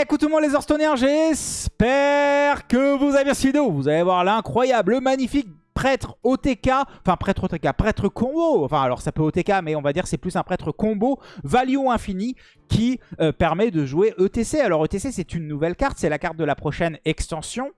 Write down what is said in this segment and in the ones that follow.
Écoute tout le monde les Orstoniens, j'espère que vous avez bien vidéo. Vous allez voir l'incroyable, le magnifique prêtre OTK, enfin prêtre OTK, prêtre combo, enfin alors ça peut OTK mais on va dire c'est plus un prêtre combo value infini qui euh, permet de jouer ETC. Alors ETC c'est une nouvelle carte, c'est la carte de la prochaine extension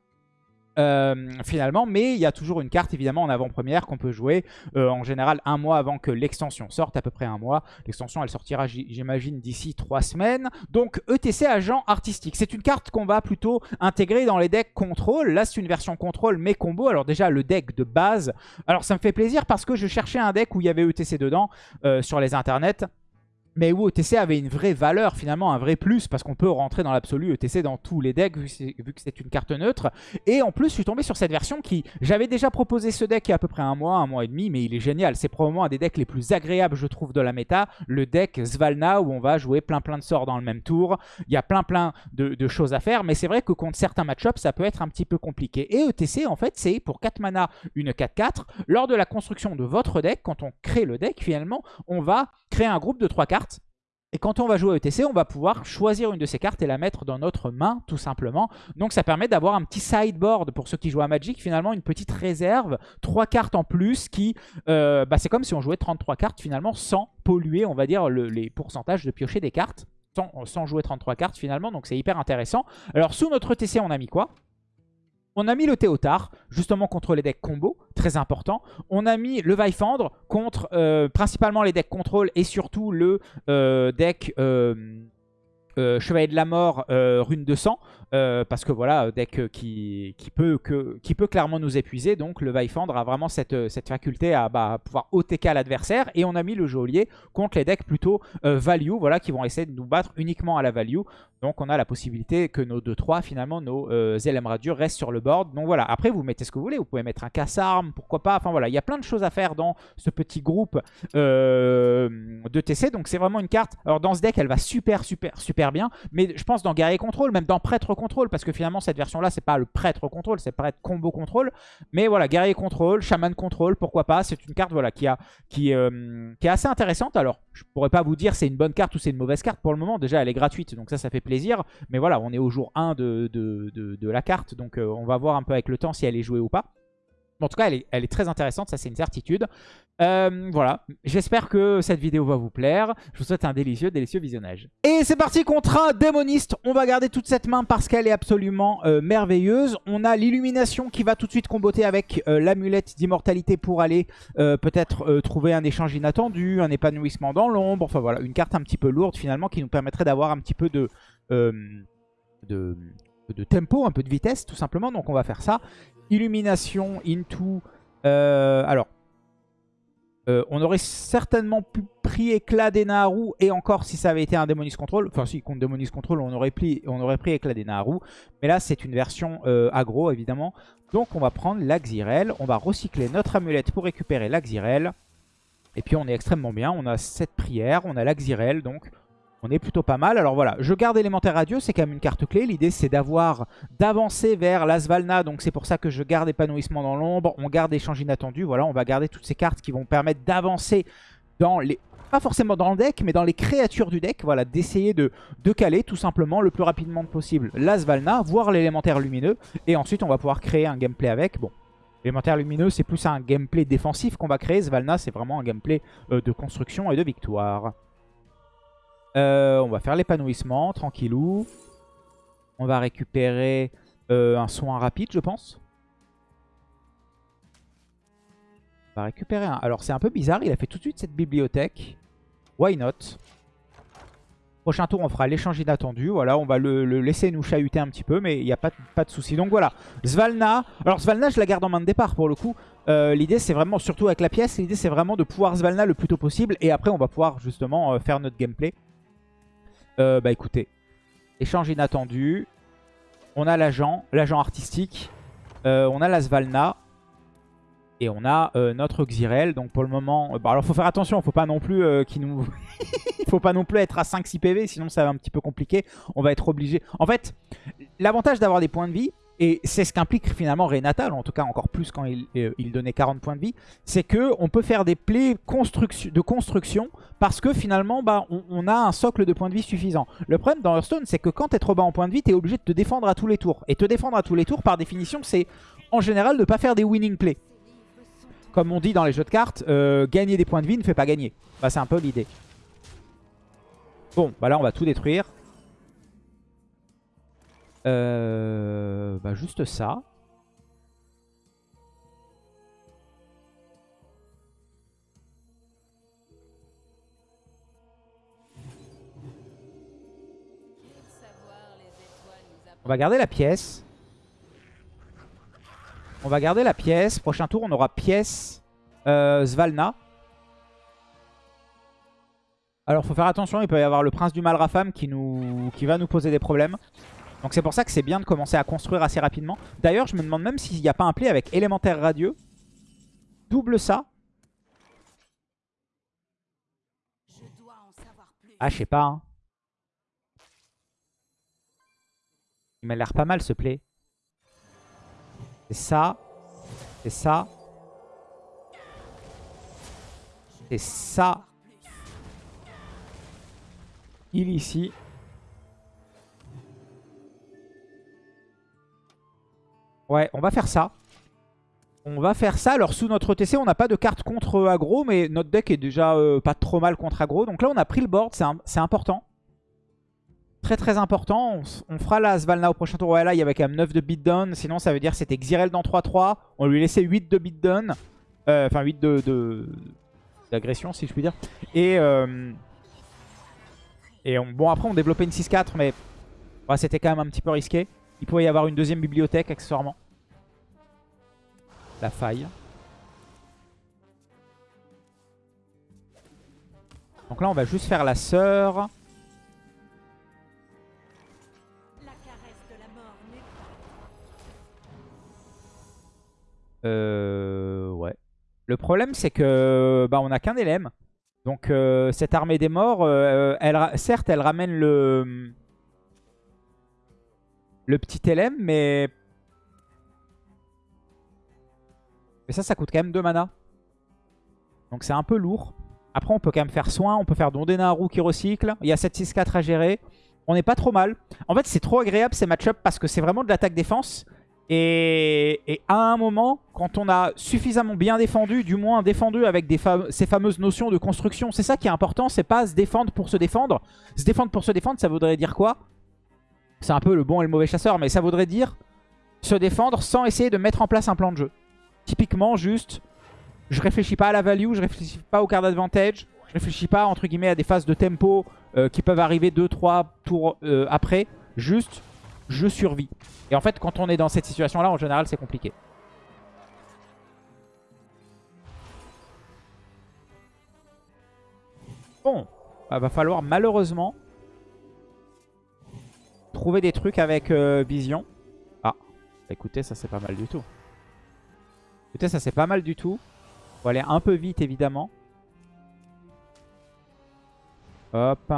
euh, finalement, mais il y a toujours une carte évidemment en avant-première qu'on peut jouer euh, en général un mois avant que l'extension sorte, à peu près un mois. L'extension elle sortira j'imagine d'ici trois semaines. Donc ETC agent artistique, c'est une carte qu'on va plutôt intégrer dans les decks contrôle. Là c'est une version contrôle mais combo. Alors déjà le deck de base, alors ça me fait plaisir parce que je cherchais un deck où il y avait ETC dedans euh, sur les internets mais où ETC avait une vraie valeur, finalement, un vrai plus, parce qu'on peut rentrer dans l'absolu ETC dans tous les decks, vu que c'est une carte neutre. Et en plus, je suis tombé sur cette version qui... J'avais déjà proposé ce deck il y a à peu près un mois, un mois et demi, mais il est génial. C'est probablement un des decks les plus agréables, je trouve, de la méta. Le deck Svalna, où on va jouer plein plein de sorts dans le même tour. Il y a plein plein de, choses à faire, mais c'est vrai que contre certains match-ups, ça peut être un petit peu compliqué. Et ETC, en fait, c'est pour 4 mana, une 4-4. Lors de la construction de votre deck, quand on crée le deck, finalement, on va créer un groupe de 3 cartes et quand on va jouer à ETC, on va pouvoir choisir une de ces cartes et la mettre dans notre main, tout simplement. Donc ça permet d'avoir un petit sideboard pour ceux qui jouent à Magic, finalement une petite réserve, trois cartes en plus qui... Euh, bah, c'est comme si on jouait 33 cartes finalement sans polluer, on va dire, les pourcentages de piocher des cartes. Sans, sans jouer 33 cartes finalement, donc c'est hyper intéressant. Alors sous notre ETC, on a mis quoi? On a mis le Théotard, justement contre les decks combo, très important. On a mis le Vaifandre contre euh, principalement les decks contrôle et surtout le euh, deck euh, Chevalier de la Mort, Rune de Sang. Euh, parce que voilà, deck qui, qui, peut, que, qui peut clairement nous épuiser. Donc le Vaifandre a vraiment cette, cette faculté à bah, pouvoir OTK l'adversaire. Et on a mis le geôlier contre les decks plutôt euh, value, voilà, qui vont essayer de nous battre uniquement à la value. Donc on a la possibilité que nos 2-3, finalement, nos euh, Radieux restent sur le board. Donc voilà, après vous mettez ce que vous voulez. Vous pouvez mettre un casse-arme, pourquoi pas. Enfin voilà, il y a plein de choses à faire dans ce petit groupe euh, de TC. Donc c'est vraiment une carte. Alors dans ce deck, elle va super, super, super bien. Mais je pense dans Guerrier Contrôle, même dans Prêtre parce que finalement cette version-là, c'est pas le prêtre contrôle, c'est prêtre combo contrôle. Mais voilà, guerrier contrôle, chaman contrôle, pourquoi pas. C'est une carte voilà, qui, a, qui, euh, qui est assez intéressante. Alors, je pourrais pas vous dire c'est une bonne carte ou c'est une mauvaise carte pour le moment. Déjà, elle est gratuite, donc ça, ça fait plaisir. Mais voilà, on est au jour 1 de, de, de, la carte, donc euh, on va voir un peu avec le temps si elle est jouée ou pas en tout cas, elle est, très intéressante, ça c'est une certitude. Euh, voilà, j'espère que cette vidéo va vous plaire. Je vous souhaite un délicieux, délicieux visionnage. Et c'est parti contre un démoniste. On va garder toute cette main parce qu'elle est absolument euh, merveilleuse. On a l'illumination qui va tout de suite comboter avec euh, l'amulette d'immortalité pour aller peut-être trouver un échange inattendu, un épanouissement dans l'ombre. Enfin voilà, une carte un petit peu lourde finalement qui nous permettrait d'avoir un petit peu de de tempo, un peu de vitesse tout simplement. Donc on va faire ça. Illumination into... Euh, alors, euh, on aurait certainement pu pris éclat des Naharu et encore si ça avait été un Démonis Control, enfin si contre Démonis Control on aurait pris, on aurait pris éclat des Naharu, mais là c'est une version euh, aggro évidemment. Donc on va prendre l'Axirel, on va recycler notre amulette pour récupérer l'Axirel. Et puis on est extrêmement bien, on a cette prière, on a l'Axirel donc on est plutôt pas mal. Alors voilà, je garde élémentaire radieux, c'est quand même une carte clé. L'idée c'est d'avoir, d'avancer vers l'Asvalna. Donc c'est pour ça que je garde épanouissement dans l'ombre. On garde échange inattendu. Voilà, on va garder toutes ces cartes qui vont permettre d'avancer dans les... Pas forcément dans le deck, mais dans les créatures du deck. Voilà, d'essayer de, de caler tout simplement le plus rapidement possible l'Asvalna, voire l'élémentaire lumineux. Et ensuite on va pouvoir créer un gameplay avec. Bon, L'élémentaire lumineux, c'est plus un gameplay défensif qu'on va créer. Svalna, c'est vraiment un gameplay euh, de construction et de victoire. Euh, on va faire l'épanouissement, tranquillou. On va récupérer euh, un soin rapide, je pense. On va récupérer un... Alors, c'est un peu bizarre. Il a fait tout de suite cette bibliothèque. Why not? Prochain tour, on fera l'échange inattendu. Voilà, on va le, laisser nous chahuter un petit peu, mais il n'y a pas, de souci. Donc voilà, Svalna. Alors Svalna, je la garde en main de départ pour le coup. Euh, l'idée, c'est vraiment, surtout avec la pièce, l'idée, c'est vraiment de pouvoir Svalna le plus tôt possible. Et après, on va pouvoir justement faire notre gameplay. Euh, bah écoutez, échange inattendu. On a l'agent, l'agent artistique. Euh, on a la Svalna. Et on a euh, notre Xyrel. Donc pour le moment... Bah alors faut faire attention, faut pas non plus qu'il nous... faut pas non plus être à 5-6 PV, sinon ça va un petit peu compliqué. On va être obligé... En fait, l'avantage d'avoir des points de vie, et c'est ce qu'implique finalement Renatal, en tout cas encore plus quand il, euh, donnait 40 points de vie, c'est que on peut faire des plays de construction parce que finalement bah, on, a un socle de points de vie suffisant. Le problème dans Hearthstone, c'est que quand tu es trop bas en points de vie, tu es obligé de te défendre à tous les tours. Et te défendre à tous les tours, par définition, c'est en général ne pas faire des winning plays. Comme on dit dans les jeux de cartes, euh, gagner des points de vie ne fait pas gagner. Bah, c'est un peu l'idée. Bon, bah là on va tout détruire. Euh, bah juste ça. On va garder la pièce. On va garder la pièce. Prochain tour, on aura pièce euh, Svalna. Alors, faut faire attention. Il peut y avoir le prince du Malrafam qui, nous, qui va nous poser des problèmes. Donc, c'est pour ça que c'est bien de commencer à construire assez rapidement. D'ailleurs, je me demande même s'il n'y a pas un play avec élémentaire radieux. Double ça. Ah, je sais pas. Hein. Il m'a l'air pas mal ce play. C'est ça. C'est ça. C'est ça. Il ici. Ouais, on va faire ça. On va faire ça. Alors sous notre TC, on n'a pas de carte contre aggro, mais notre deck est déjà euh, pas trop mal contre aggro. Donc là, on a pris le board, c'est important. Très très important. On, fera la Svalna au prochain tour. Ouais, là, il y avait quand même 9 de beatdown. Sinon, ça veut dire c'était Xyrel dans 3-3. On lui laissait 8 de beatdown. Euh, enfin, 8 de d'agression, si je puis dire. Et, euh, et bon, après, on développait une 6-4, mais c'était quand même un petit peu risqué. Il pouvait y avoir une deuxième bibliothèque, accessoirement. La faille. Donc là, on va juste faire la sœur. Euh, ouais. Le problème, c'est que bah, on n'a qu'un élème. Donc euh, cette armée des morts, euh, elle, certes, elle ramène le, le petit élème, mais... Mais ça, ça coûte quand même 2 mana. Donc c'est un peu lourd. Après, on peut quand même faire soin. On peut faire Dondenaru qui recycle. Il y a 7-6-4 à gérer. On n'est pas trop mal. En fait, c'est trop agréable ces match parce que c'est vraiment de l'attaque-défense. Et, à un moment, quand on a suffisamment bien défendu, du moins défendu avec ces fameuses notions de construction, c'est ça qui est important, c'est pas se défendre pour se défendre. Se défendre pour se défendre, ça voudrait dire quoi? C'est un peu le bon et le mauvais chasseur, mais ça voudrait dire se défendre sans essayer de mettre en place un plan de jeu. Typiquement, juste, je réfléchis pas à la value, je réfléchis pas au card advantage, je réfléchis pas, entre guillemets, à des phases de tempo euh, qui peuvent arriver 2-3 tours euh, après. Juste, je survis. Et en fait, quand on est dans cette situation-là, en général, c'est compliqué. Bon, bah, va falloir malheureusement trouver des trucs avec euh, Vision. Ah, écoutez, ça c'est pas mal du tout. Écoutez, ça c'est pas mal du tout. Faut aller un peu vite, évidemment. Hop.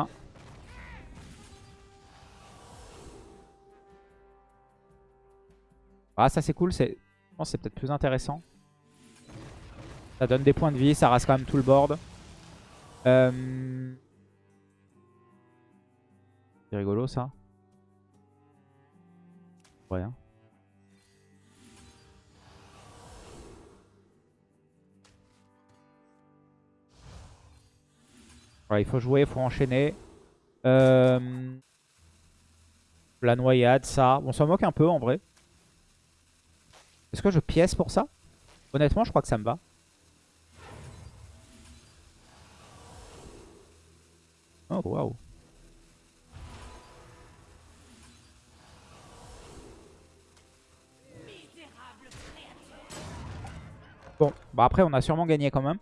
Ah, ça c'est cool. Je pense c'est peut-être plus intéressant. Ça donne des points de vie, ça rase quand même tout le board. Euh, c'est rigolo ça. Ouais. Il faut jouer, il faut enchaîner. Euh, la noyade, ça. On s'en moque un peu en vrai. Est-ce que je pièce pour ça? Honnêtement, je crois que ça me va. Oh, waouh. Bon, bah après on a sûrement gagné quand même.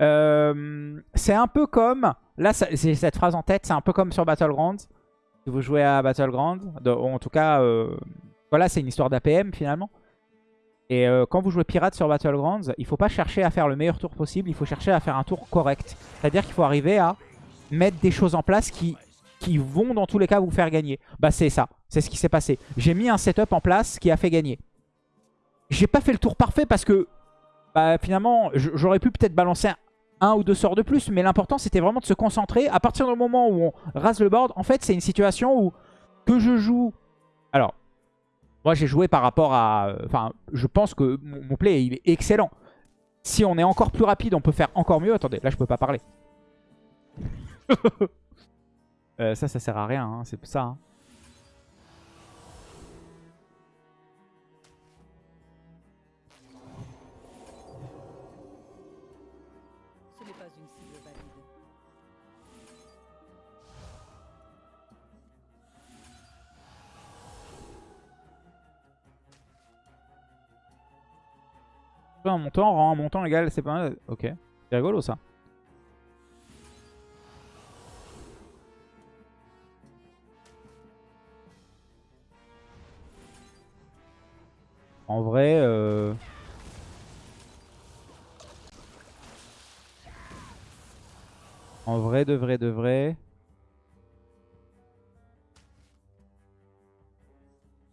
Euh, c'est un peu comme... Là, c'est cette phrase en tête, c'est un peu comme sur Battlegrounds. Si vous jouez à Battlegrounds, en tout cas, euh, voilà, c'est une histoire d'APM finalement. Et euh, quand vous jouez pirate sur Battlegrounds, il ne faut pas chercher à faire le meilleur tour possible, il faut chercher à faire un tour correct. C'est-à-dire qu'il faut arriver à mettre des choses en place qui qui vont dans tous les cas vous faire gagner. Bah c'est ça, c'est ce qui s'est passé. J'ai mis un setup en place qui a fait gagner. J'ai pas fait le tour parfait parce que bah, finalement j'aurais pu peut-être balancer un, ou deux sorts de plus, mais l'important c'était vraiment de se concentrer. À partir du moment où on rase le board, en fait c'est une situation où que je joue... Alors, moi j'ai joué par rapport à... Enfin, je pense que mon play est excellent. Si on est encore plus rapide, on peut faire encore mieux. Attendez, là je peux pas parler. Euh, ça, ça sert à rien, hein, c'est ça. Hein. Un montant rend un montant égal, c'est pas mal. Ok, c'est rigolo ça. En vrai... Euh... En vrai, de vrai, de vrai...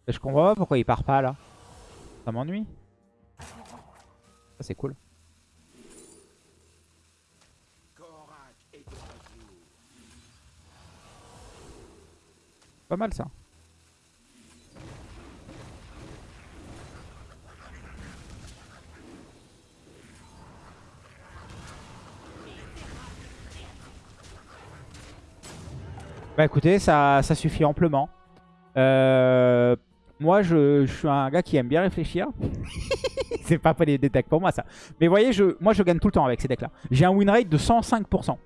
Je comprends pas pourquoi il part pas là. Ça m'ennuie. C'est cool. Pas mal ça. Bah écoutez, ça, suffit amplement. Euh, moi, je, suis un gars qui aime bien réfléchir. c'est pas des decks pour moi, ça. Mais vous voyez, je, moi, je gagne tout le temps avec ces decks-là. J'ai un win rate de 105%.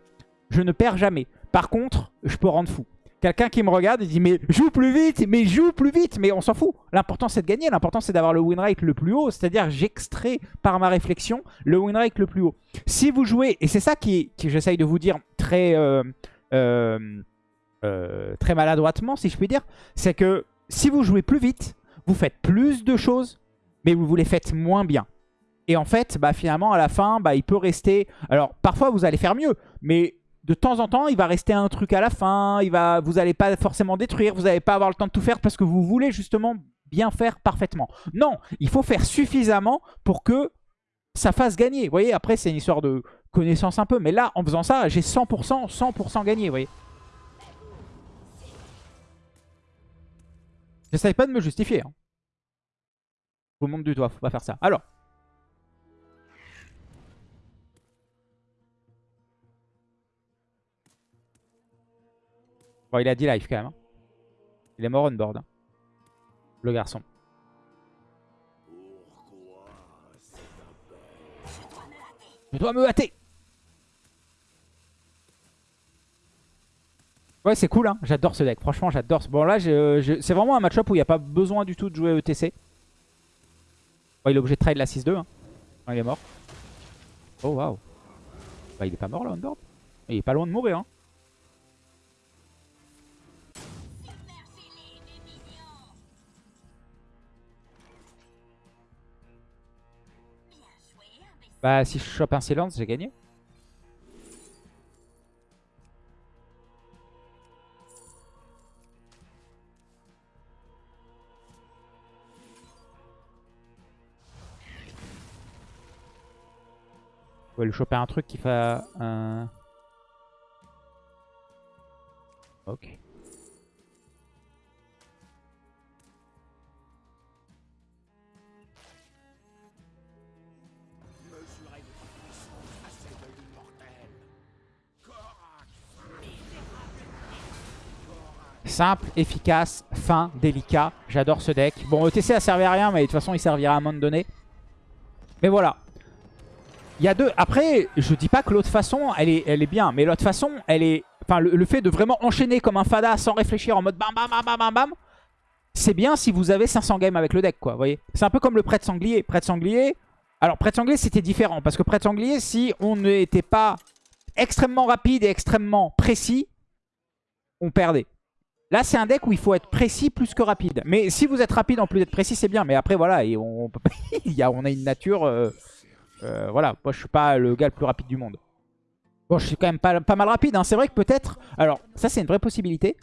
Je ne perds jamais. Par contre, je peux rendre fou. Quelqu'un qui me regarde et dit mais joue plus vite, mais joue plus vite, mais on s'en fout. L'important c'est de gagner, l'important c'est d'avoir le win rate le plus haut, c'est-à-dire j'extrais par ma réflexion le win rate le plus haut. Si vous jouez, et c'est ça qui, qui j'essaye de vous dire très... Euh, euh, euh, très maladroitement, si je puis dire, c'est que si vous jouez plus vite, vous faites plus de choses, mais vous les faites moins bien. Et en fait, bah, finalement, à la fin, bah, il peut rester... Alors, parfois, vous allez faire mieux, mais de temps en temps, il va rester un truc à la fin, il va... vous n'allez pas forcément détruire, vous n'allez pas avoir le temps de tout faire parce que vous voulez justement bien faire parfaitement. Non, il faut faire suffisamment pour que ça fasse gagner. Vous voyez, après, c'est une histoire de connaissance un peu, mais là, en faisant ça, j'ai 100%, 100% gagné, vous voyez. J'essaye pas de me justifier. Hein. Vous montre du doigt, faut pas faire ça. Alors. Bon, il a dit live quand même. Hein. Il est mort on board. Hein. Le garçon. Je dois me hâter. Ouais, c'est cool, hein. j'adore ce deck. Franchement, j'adore. Bon, là, c'est vraiment un match-up où il n'y a pas besoin du tout de jouer ETC. Bon, il est obligé de trade la 6-2. Hein. il est mort. Oh, waouh. Bah, il est pas mort là, on board. Il est pas loin de mourir. Hein. Bah, si je chope un silence, j'ai gagné. Va lui choper un truc qui fait un... Ok. Simple, efficace, fin, délicat. J'adore ce deck. Bon, ETC a servi à rien, mais de toute façon, il servira à un moment donné. Mais voilà, il y a deux. Après, je dis pas que l'autre façon, elle est, bien. Mais l'autre façon, elle est... Le, fait de vraiment enchaîner comme un fada sans réfléchir en mode bam bam bam bam bam. C'est bien si vous avez 500 games avec le deck, quoi. Voyez C'est un peu comme le prêtre sanglier. Prêtre sanglier... Alors, prêtre sanglier, c'était différent. Parce que prêtre sanglier, si on n'était pas extrêmement rapide et extrêmement précis, on perdait. Là, c'est un deck où il faut être précis plus que rapide. Mais si vous êtes rapide en plus d'être précis, c'est bien. Mais après, voilà, et on a une nature... Euh, euh, voilà, moi je suis pas le gars le plus rapide du monde. Bon, je suis quand même pas, mal rapide. hein. C'est vrai que peut-être... Alors, ça, c'est une vraie possibilité.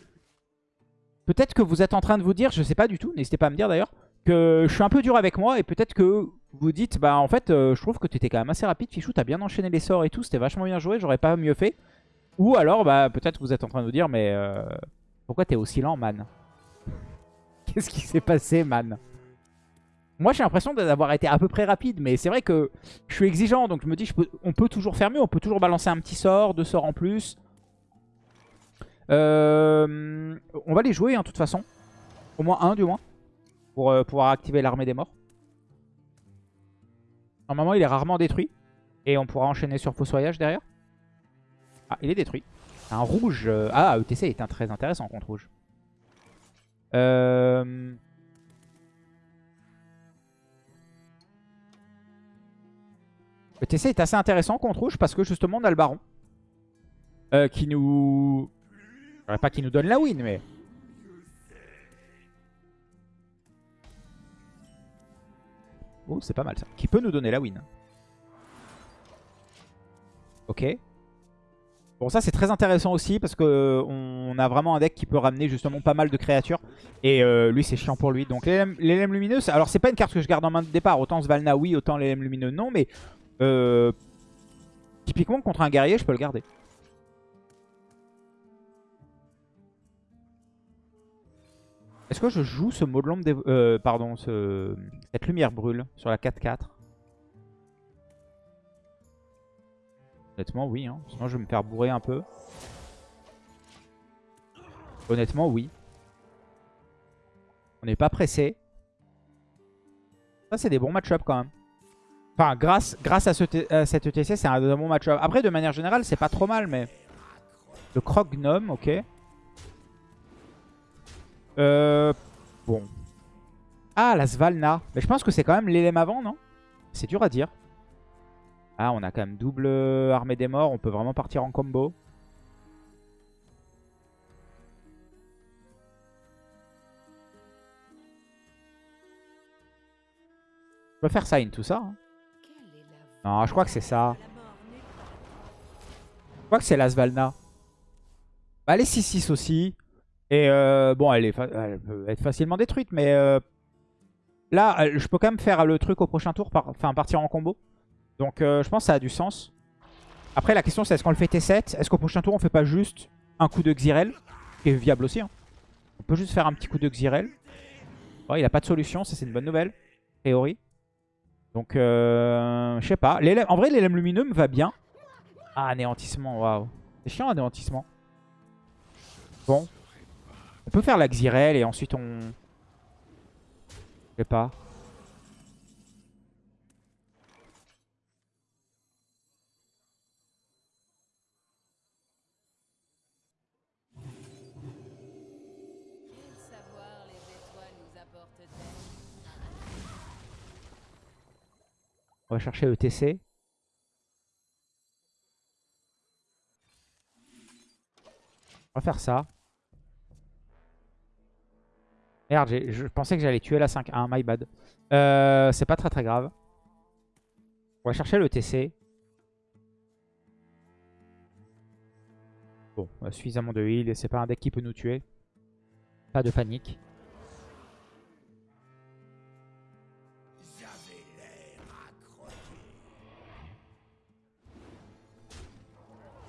Peut-être que vous êtes en train de vous dire, je sais pas du tout, n'hésitez pas à me dire d'ailleurs, que je suis un peu dur avec moi et peut-être que vous dites, bah en fait, euh, je trouve que tu étais quand même assez rapide, Fichou, t'as bien enchaîné les sorts et tout, c'était vachement bien joué, j'aurais pas mieux fait. Ou alors, bah peut-être vous êtes en train de vous dire, mais euh, pourquoi t'es aussi lent, man? Qu'est-ce qui s'est passé, man? Moi, j'ai l'impression d'avoir été à peu près rapide, mais c'est vrai que je suis exigeant, donc je me dis, je peux- on peut toujours faire mieux, on peut toujours balancer un petit sort, deux sorts en plus. Euh, on va les jouer, hein, de toute façon. Au moins un, du moins. Pour euh, pouvoir activer l'armée des morts. Normalement, il est rarement détruit. Et on pourra enchaîner sur Fossoyage derrière. Ah, il est détruit. Un rouge. euh, Ah, ETC est un très intéressant contre rouge. Euh... ETC est assez intéressant contre rouge parce que justement on a le baron. Euh, qui nous... Dirais pas qu'il nous donne la win, mais... Oh, c'est pas mal ça. Qui peut nous donner la win. Ok. Bon, ça c'est très intéressant aussi parce que on a vraiment un deck qui peut ramener justement pas mal de créatures. Et euh, lui, c'est chiant pour lui. Donc l'élème lumineux, alors c'est pas une carte que je garde en main de départ. Autant Svalna, oui, autant l'élème lumineux, non. Mais euh, typiquement, contre un guerrier, je peux le garder. Est-ce que je joue ce mot de l'ombre euh, pardon, ce... cette lumière brûle sur la 4-4 Honnêtement, oui. Hein. Sinon, je vais me faire bourrer un peu. Honnêtement, oui. On n'est pas pressé. Ça, c'est des bons match-up quand même. Enfin, grâce, grâce à, ce à cette ETC, c'est un, bon match-up. Après, de manière générale, c'est pas trop mal, mais... Le croc gnome, ok. Euh... Bon. Ah, la Svalna. Mais je pense que c'est quand même l'élème avant, non? C'est dur à dire. Ah, on a quand même double armée des morts. On peut vraiment partir en combo. Je peux faire sign tout ça. hein. Non, je crois que c'est ça. Je crois que c'est la Svalna. Bah, elle est 6-6 aussi. Et euh, bon, elle, est peut être facilement détruite, mais euh, là, je peux quand même faire le truc au prochain tour, enfin partir en combo. Donc euh, je pense que ça a du sens. Après, la question c'est est-ce qu'on le fait T7 Est-ce qu'au prochain tour, on fait pas juste un coup de Xyrel? Qui est viable aussi. hein. On peut juste faire un petit coup de Xyrel. Oh, il a pas de solution, ça c'est une bonne nouvelle. a Priori. Donc, euh, je sais pas. En vrai, l'élème lumineux me va bien. Ah, anéantissement, waouh. C'est chiant, anéantissement. Bon. On peut faire la Xyrel et ensuite on... Je sais pas. Quel savoir les étoiles nous apportent-elles On va chercher ETC. On va faire ça. Merde, je pensais que j'allais tuer la 5-1, my bad. Euh, C'est pas très très grave. On va chercher le TC. Bon, on a suffisamment de heal et c'est pas un deck qui peut nous tuer. Pas de panique.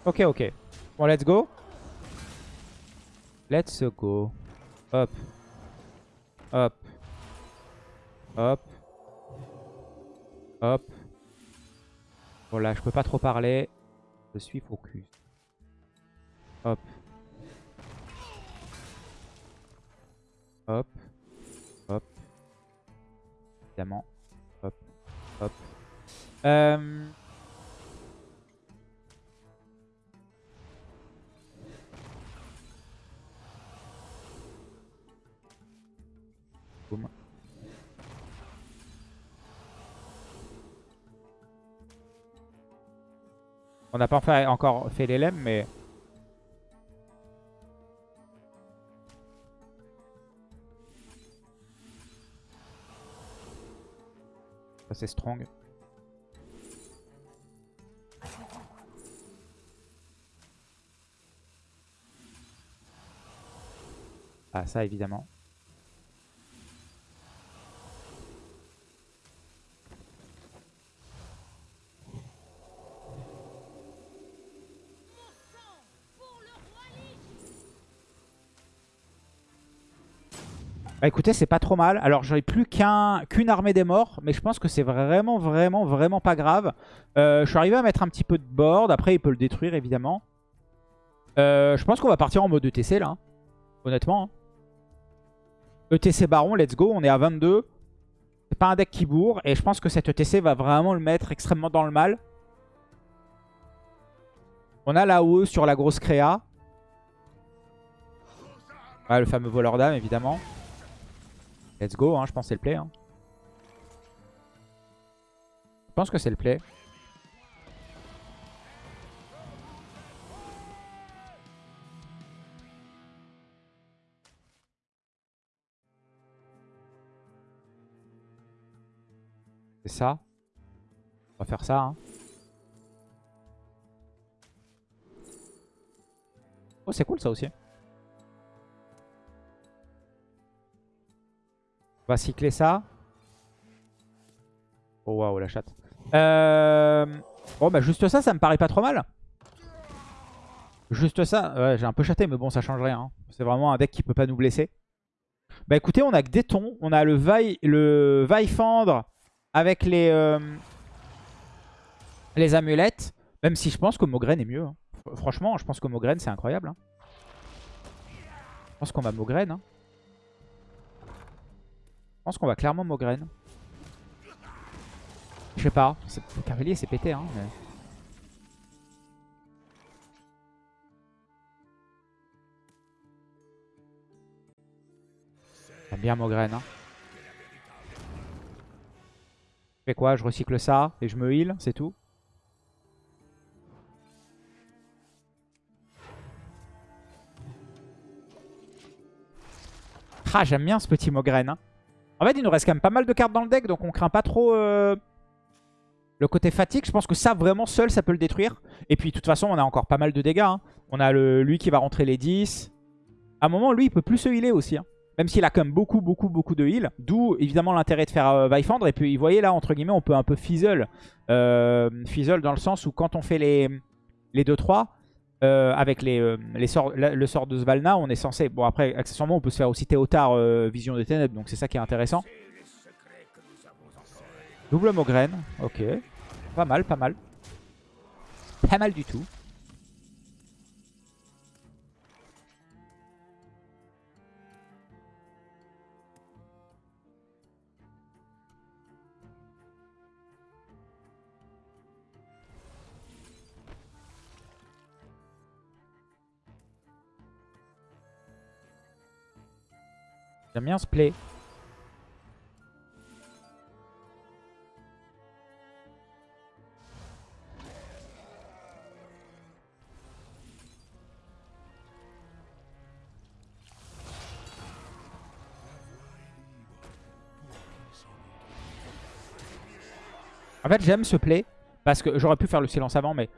Ok, ok. Bon, let's go. Let's go. Hop. Hop. Hop. Hop. Bon là, je peux pas trop parler. Je suis focus. Hop. Hop. Hop. Évidemment. Hop. Hop. Euh... On n'a pas encore fait les mais... Ça c'est strong. Ah ça évidemment. Bah écoutez, c'est pas trop mal. Alors j'aurais plus qu'une armée des morts, mais je pense que c'est vraiment, vraiment, vraiment pas grave. Euh, je suis arrivé à mettre un petit peu de board. Après, il peut le détruire, évidemment. Euh, je pense qu'on va partir en mode ETC, là. hein. Honnêtement. hein. ETC Baron, let's go. On est à 22. C'est pas un deck qui bourre. Et je pense que cet ETC va vraiment le mettre extrêmement dans le mal. On a OE sur la grosse créa. Ah, le fameux voleur d'âme, évidemment. Let's go, hein, je pense que c'est le play. hein. Je pense que c'est le play. C'est ça. On va faire ça. hein. Oh, c'est cool ça aussi. On va cycler ça. Oh waouh, la chatte. Euh... Bon, bah juste ça, ça me paraît pas trop mal. Juste ça, ouais, j'ai un peu chaté, mais bon, ça change rien. hein. C'est vraiment un deck qui peut pas nous blesser. Bah écoutez, on a que des tons. On a le Vaille, le avec les, euh, les amulettes. Même si je pense que Mograine est mieux. hein. Fr- Franchement, je pense que Mograine, c'est incroyable. hein. Je pense qu'on va Mograine. Pense qu'on va clairement Mograine. Je sais pas. Le cavalier, c'est pété. Hein, mais- J'aime bien Mograine. Hein. Je fais quoi? Je recycle ça et je me heal, c'est tout? Ah, j'aime bien ce petit Mograine. hein. En fait, il nous reste quand même pas mal de cartes dans le deck, donc on craint pas trop euh, le côté fatigue. Je pense que ça, vraiment, seul, ça peut le détruire. Et puis, de toute façon, on a encore pas mal de dégâts. hein. On a lui qui va rentrer les 10. À un moment, lui, il peut plus se healer aussi. hein. Même s'il a quand même beaucoup, beaucoup, beaucoup de heal. D'où, évidemment, l'intérêt de faire euh, Vaillefendre. Et puis, vous voyez, là, entre guillemets, on peut un peu fizzle. Euh, fizzle dans le sens où quand on fait les, les 2-3... euh, avec les, euh, les sorts, la- le sort de Svalna, on est censé... Bon, après, accessoirement, on peut se faire aussi Théotard euh, Vision des Ténèbres, donc c'est ça qui est intéressant. Double Mograine, ok. Pas mal, pas mal. Pas mal du tout. J'aime bien ce play. En fait, j'aime ce play parce que j'aurais pu faire le silence avant, mais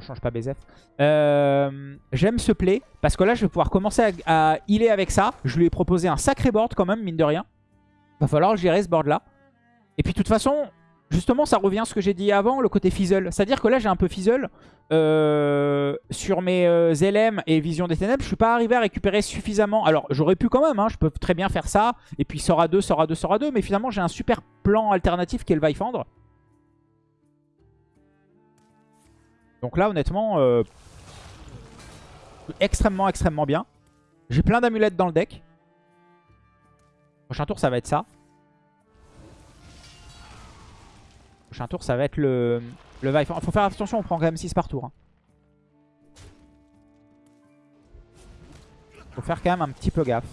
change pas BZF. Euh, j'aime ce play parce que là, je vais pouvoir commencer à, à healer avec ça. Je lui ai proposé un sacré board quand même, mine de rien. Va falloir gérer ce board là. Et puis, de toute façon, justement, ça revient à ce que j'ai dit avant, le côté fizzle. C'est-à-dire que là, j'ai un peu fizzle. Euh, sur mes euh, LM et Vision des Ténèbres, je suis pas arrivé à récupérer suffisamment. Alors, j'aurais pu quand même, hein, je peux très bien faire ça. Et puis, Sora 2, Sora 2, Sora 2. Mais finalement, j'ai un super plan alternatif qui est le Vaillefendre. Donc là, honnêtement, euh, extrêmement, extrêmement bien. J'ai plein d'amulettes dans le deck. Prochain tour, ça va être ça. Prochain tour, ça va être le, le Vive. Faut faire attention, on prend quand même 6 par tour. hein. Faut faire quand même un petit peu gaffe.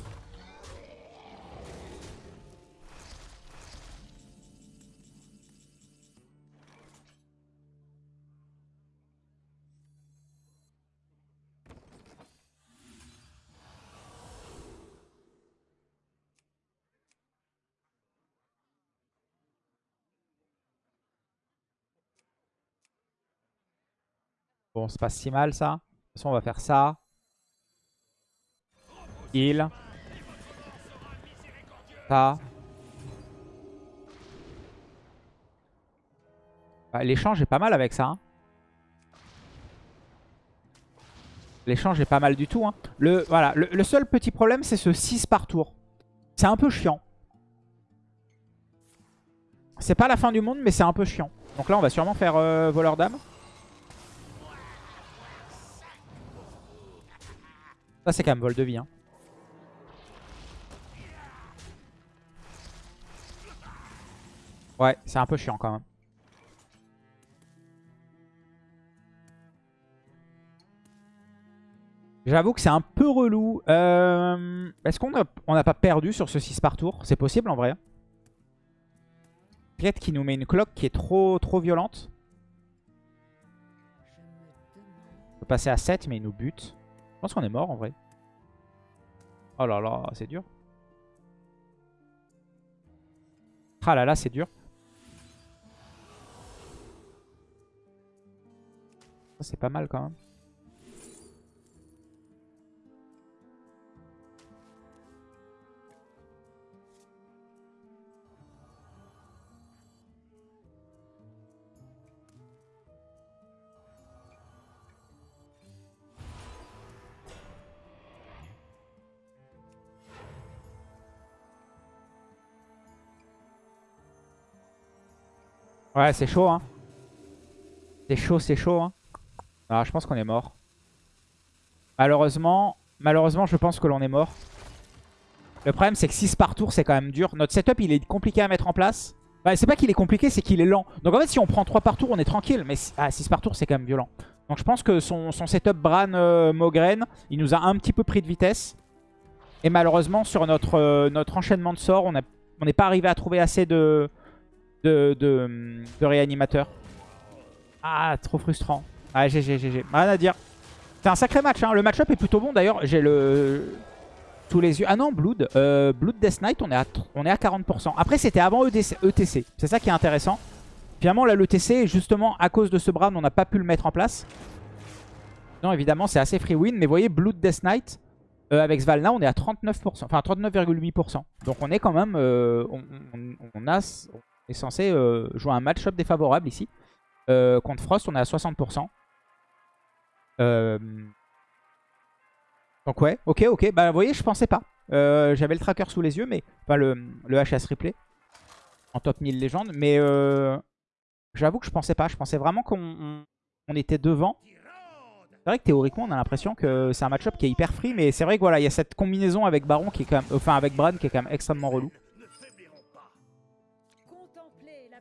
Bon, c'est pas si mal ça. De toute façon, on va faire ça. Heal. Ça. Bah, L'échange est pas mal avec ça. hein. L'échange est pas mal du tout. hein. Le, voilà, le, seul petit problème, c'est ce 6 par tour. C'est un peu chiant. C'est pas la fin du monde, mais c'est un peu chiant. Donc là, on va sûrement faire euh, voleur d'âme. Ça, c'est quand même vol de vie. hein. Ouais, c'est un peu chiant quand même. J'avoue que c'est un peu relou. Euh, Est-ce qu'on n'a on pas perdu sur ce 6 par tour? C'est possible en vrai. Peut-être qu'il nous met une cloque qui est trop, trop violente. On peut passer à 7 mais il nous bute. Pense qu'on est mort en vrai. Oh là là, c'est dur. Ah là là, c'est dur. C'est pas mal quand même. Ouais, c'est chaud, hein. C'est chaud, c'est chaud, hein. Alors, je pense qu'on est mort. Malheureusement, malheureusement, je pense que l'on est mort. Le problème, c'est que 6 par tour, c'est quand même dur. Notre setup, il est compliqué à mettre en place. Bah, c'est pas qu'il est compliqué, c'est qu'il est lent. Donc en fait, si on prend 3 par tour, on est tranquille. Mais 6 par tour, c'est quand même violent. Donc je pense que son, setup Bran euh, il nous a un petit peu pris de vitesse. Et malheureusement, sur notre, euh, notre enchaînement de sorts, on n'est pas arrivé à trouver assez de, de, réanimateurs. Ah, trop frustrant. Ah, GG, GG. Rien à dire. C'est un sacré match. Hein. Le match-up est plutôt bon. D'ailleurs, j'ai le... Tous les yeux. Ah non, Blood. Euh, Blood Death Knight, on est à, on est à 40%. Après, c'était avant E ETC. C'est ça qui est intéressant. Finalement, là, l'ETC, justement, à cause de ce Bran, on n'a pas pu le mettre en place. Non, évidemment, c'est assez free win. Mais vous voyez, Blood Death Knight, euh, avec Svalna, on est à 39%. Enfin, 39,8%. Donc, on est quand même... euh, on, on- a, est censé euh, jouer un match-up défavorable ici. Euh, contre Frost, on est à 60%. Euh, Donc ouais, ok, ok. Bah vous voyez, je pensais pas. J'avais le tracker sous les yeux, mais... Enfin, le, HS replay. En top 1000 légende. Mais j'avoue que je pensais pas. Je pensais vraiment qu'on on- on était devant. C'est vrai que théoriquement, on a l'impression que c'est un match-up qui est hyper free. Mais c'est vrai que voilà, il y a cette combinaison avec Baron qui est quand même... Enfin, avec Bran qui est quand même extrêmement relou.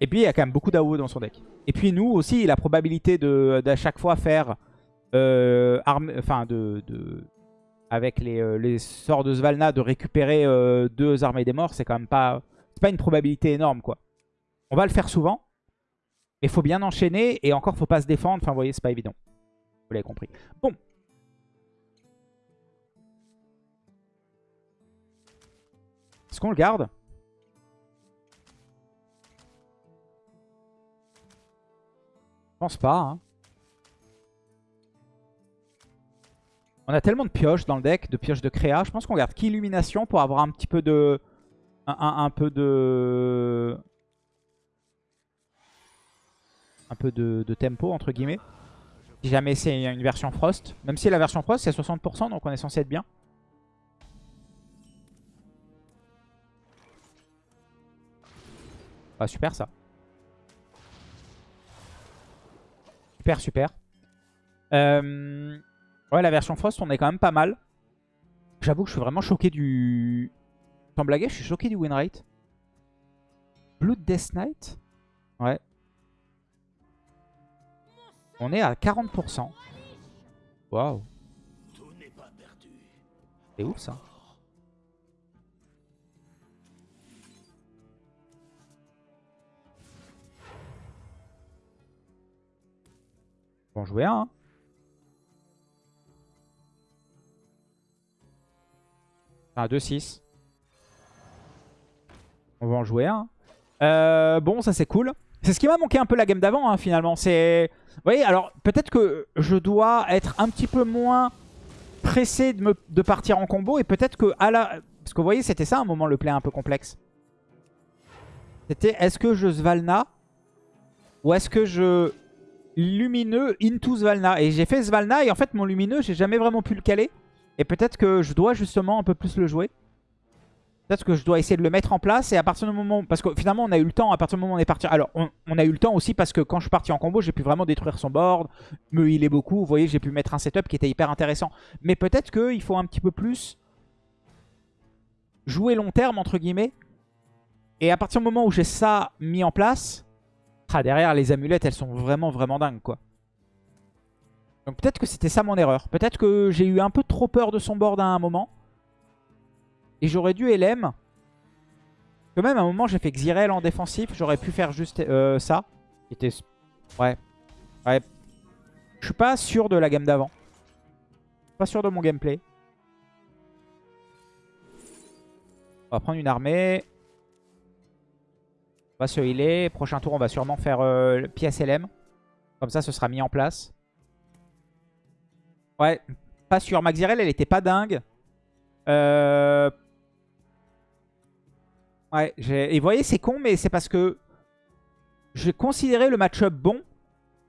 Et puis il y a quand même beaucoup d'AOE dans son deck. Et puis nous aussi, la probabilité de d'à chaque fois faire euh, enfin de, de- avec les, euh, les sorts de Svalna de récupérer euh, deux armées des morts, c'est quand même pas pas une probabilité énorme quoi. On va le faire souvent, mais faut bien enchaîner et encore faut pas se défendre. Enfin vous voyez, c'est pas évident. Vous l'avez compris. Bon. Est-ce qu'on le garde? Pense pas. hein. On a tellement de pioches dans le deck, de pioches de créa. Je pense qu'on garde qu'illumination pour avoir un petit peu de... Un, peu de... Un peu de, de tempo, entre guillemets. Si jamais c'est une version Frost. Même si la version Frost, c'est 60%, donc on est censé être bien. Ah, super ça. Super, super. Euh, Ouais, la version Frost, on est quand même pas mal. J'avoue que je suis vraiment choqué du... Sans blaguer, je suis choqué du win rate. Blood Death Knight? Ouais. On est à 40%. Waouh. C'est ouf ça. Va en jouer un. hein. Enfin, 2-6. On va en jouer un. Euh, bon, ça c'est cool. C'est ce qui m'a manqué un peu la game d'avant, hein, finalement. C'est, Vous voyez, alors peut-être que je dois être un petit peu moins pressé de, de partir en combo. Et peut-être que à la... Parce que vous voyez, c'était ça un moment le play un peu complexe. C'était est-ce que je Svalna ou est-ce que je lumineux into Svalna Et j'ai fait Svalna et en fait mon lumineux, j'ai jamais vraiment pu le caler. Et peut-être que je dois justement un peu plus le jouer. Peut-être que je dois essayer de le mettre en place et à partir du moment... Parce que finalement on a eu le temps, à partir du moment où on est parti... Alors on, on a eu le temps aussi parce que quand je suis parti en combo, j'ai pu vraiment détruire son board, me healer beaucoup. Vous voyez, j'ai pu mettre un setup qui était hyper intéressant. Mais peut-être qu'il faut un petit peu plus jouer long terme entre guillemets. Et à partir du moment où j'ai ça mis en place, ah, derrière les amulettes elles sont vraiment vraiment dingues quoi. Donc peut-être que c'était ça mon erreur. Peut-être que j'ai eu un peu trop peur de son board à un moment. Et j'aurais dû LM. Quand même à un moment j'ai fait Xyrel en défensif. J'aurais pu faire juste euh, ça. Était... Ouais. Ouais. Je suis pas sûr de la gamme d'avant. Pas sûr de mon gameplay. On va prendre une armée. On va se healer. Prochain tour, on va sûrement faire euh, pièce LM. Comme ça, ce sera mis en place. Ouais, pas sûr. Maxirel, elle était pas dingue. Euh... Ouais, et vous voyez, c'est con, mais c'est parce que j'ai considéré le match-up bon.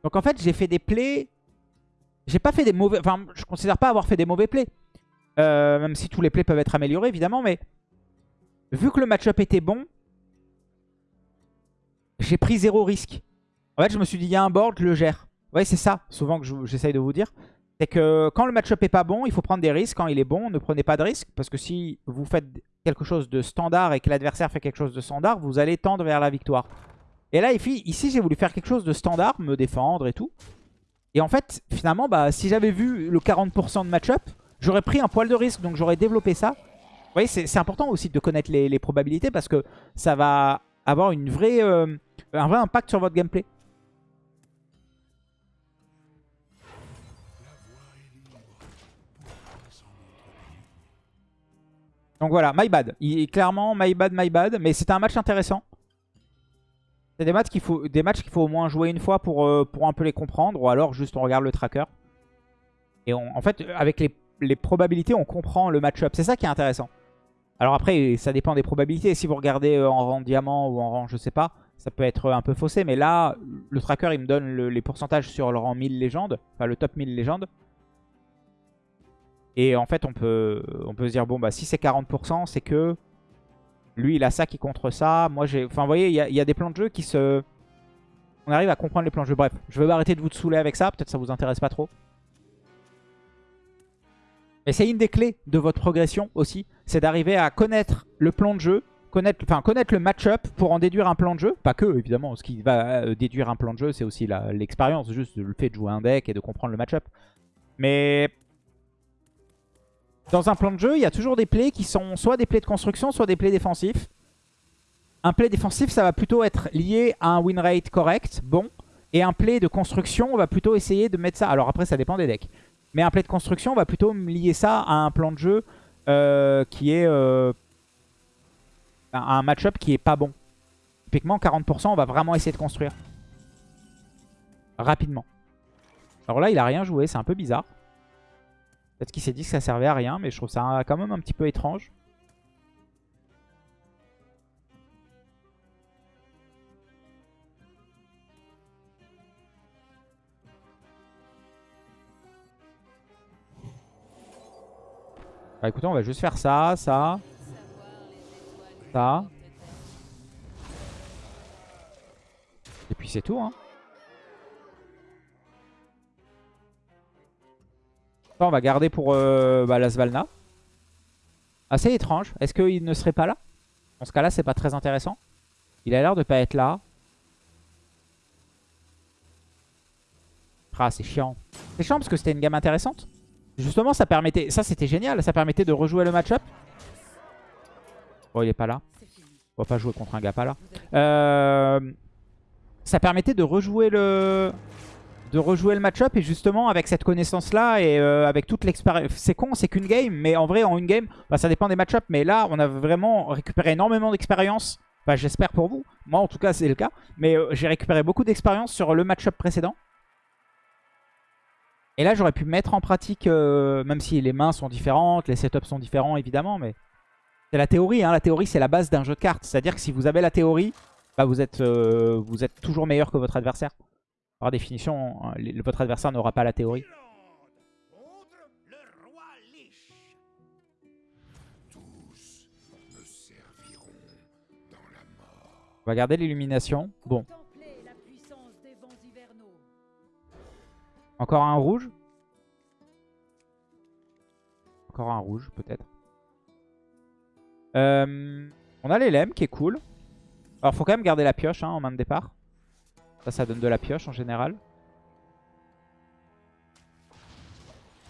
Donc en fait, j'ai fait des plays... J'ai pas fait des mauvais... Enfin, je considère pas avoir fait des mauvais plays. Euh, même si tous les plays peuvent être améliorés, évidemment, mais... Vu que le match-up était bon, j'ai pris zéro risque. En fait, je me suis dit, il y a un board, je le gère. Ouais, c'est ça, souvent que j'essaye de vous dire. C'est que quand le match-up est pas bon, il faut prendre des risques. Quand il est bon, ne prenez pas de risques. Parce que si vous faites quelque chose de standard et que l'adversaire fait quelque chose de standard, vous allez tendre vers la victoire. Et là, ici, j'ai voulu faire quelque chose de standard, me défendre et tout. Et en fait, finalement, bah, si j'avais vu le 40% de match-up, j'aurais pris un poil de risque. Donc j'aurais développé ça. Vous voyez, c'est important aussi de connaître les, probabilités parce que ça va avoir euh, un vrai impact sur votre gameplay. Donc voilà, my bad. Il, clairement, my bad, my bad. Mais c'était un match intéressant. C'est des matchs qu'il faut, des faut au moins jouer une fois pour, euh, pour un peu les comprendre. Ou alors juste on regarde le tracker. Et en fait, avec les, probabilités, on comprend le match-up. C'est ça qui est intéressant. Alors après, ça dépend des probabilités. Si vous regardez euh, en rang diamant ou en rang je sais pas, ça peut être un peu faussé. Mais là, le tracker, il me donne les pourcentages sur le rang 1000 légendes. Enfin, le top 1000 légendes. Et en fait, on peut, on peut se dire, bon, bah si c'est 40%, c'est que lui, il a ça qui contre ça. Moi, j'ai... Enfin, vous voyez, il y, a des plans de jeu qui se... On arrive à comprendre les plans de jeu. Bref, je vais arrêter de vous saouler avec ça. Peut-être ça vous intéresse pas trop. Mais c'est une des clés de votre progression aussi. C'est d'arriver à connaître le plan de jeu, connaître, enfin, connaître le match-up pour en déduire un plan de jeu. Pas que, évidemment. Ce qui va euh, déduire un plan de jeu, c'est aussi l'expérience. Juste le fait de jouer un deck et de comprendre le match-up. Mais dans un plan de jeu, il y a toujours des plays qui sont soit des plays de construction, soit des plays défensifs. Un play défensif, ça va plutôt être lié à un win rate correct, bon. Et un play de construction, on va plutôt essayer de mettre ça... Alors après, ça dépend des decks. Mais un play de construction, on va plutôt lier ça à un plan de jeu euh, qui est... Euh, un match-up qui est pas bon. Typiquement, 40%, on va vraiment essayer de construire. Rapidement. Alors là, il a rien joué, c'est un peu bizarre. Peut-être qu'il s'est dit que ça servait à rien, mais je trouve ça quand même un petit peu étrange. Bah écoutez, on va juste faire ça, ça, ça. Et puis c'est tout, hein. on va garder pour euh, bah, la Svalna. Assez étrange. Est-ce qu'il ne serait pas là? Dans ce cas-là, c'est pas très intéressant. Il a l'air de pas être là. Ah, c'est chiant. C'est chiant parce que c'était une gamme intéressante. Justement, ça permettait... Ça, c'était génial. Ça permettait de rejouer le match-up. Bon, il est pas là. On va pas jouer contre un gars pas là. Euh, ça permettait de rejouer le de rejouer le match-up et justement avec cette connaissance-là et euh, avec toute l'expérience. C'est con, c'est qu'une game, mais en vrai en une game, bah, ça dépend des match-up. Mais là, on a vraiment récupéré énormément d'expérience. Bah, J'espère pour vous. Moi, en tout cas, c'est le cas. Mais euh, j'ai récupéré beaucoup d'expérience sur le match-up précédent. Et là, j'aurais pu mettre en pratique, euh, même si les mains sont différentes, les setups sont différents, évidemment, mais C'est la théorie, hein. la théorie c'est la base d'un jeu de cartes. C'est-à-dire que si vous avez la théorie, bah, vous, êtes, euh, vous êtes toujours meilleur que votre adversaire. Par définition, hein, votre adversaire n'aura pas la théorie. On va garder l'illumination. Bon, encore un rouge. Encore un rouge, peut-être. Euh, on a l'élème qui est cool. Alors, faut quand même garder la pioche hein, en main de départ. Ça, ça donne de la pioche en général.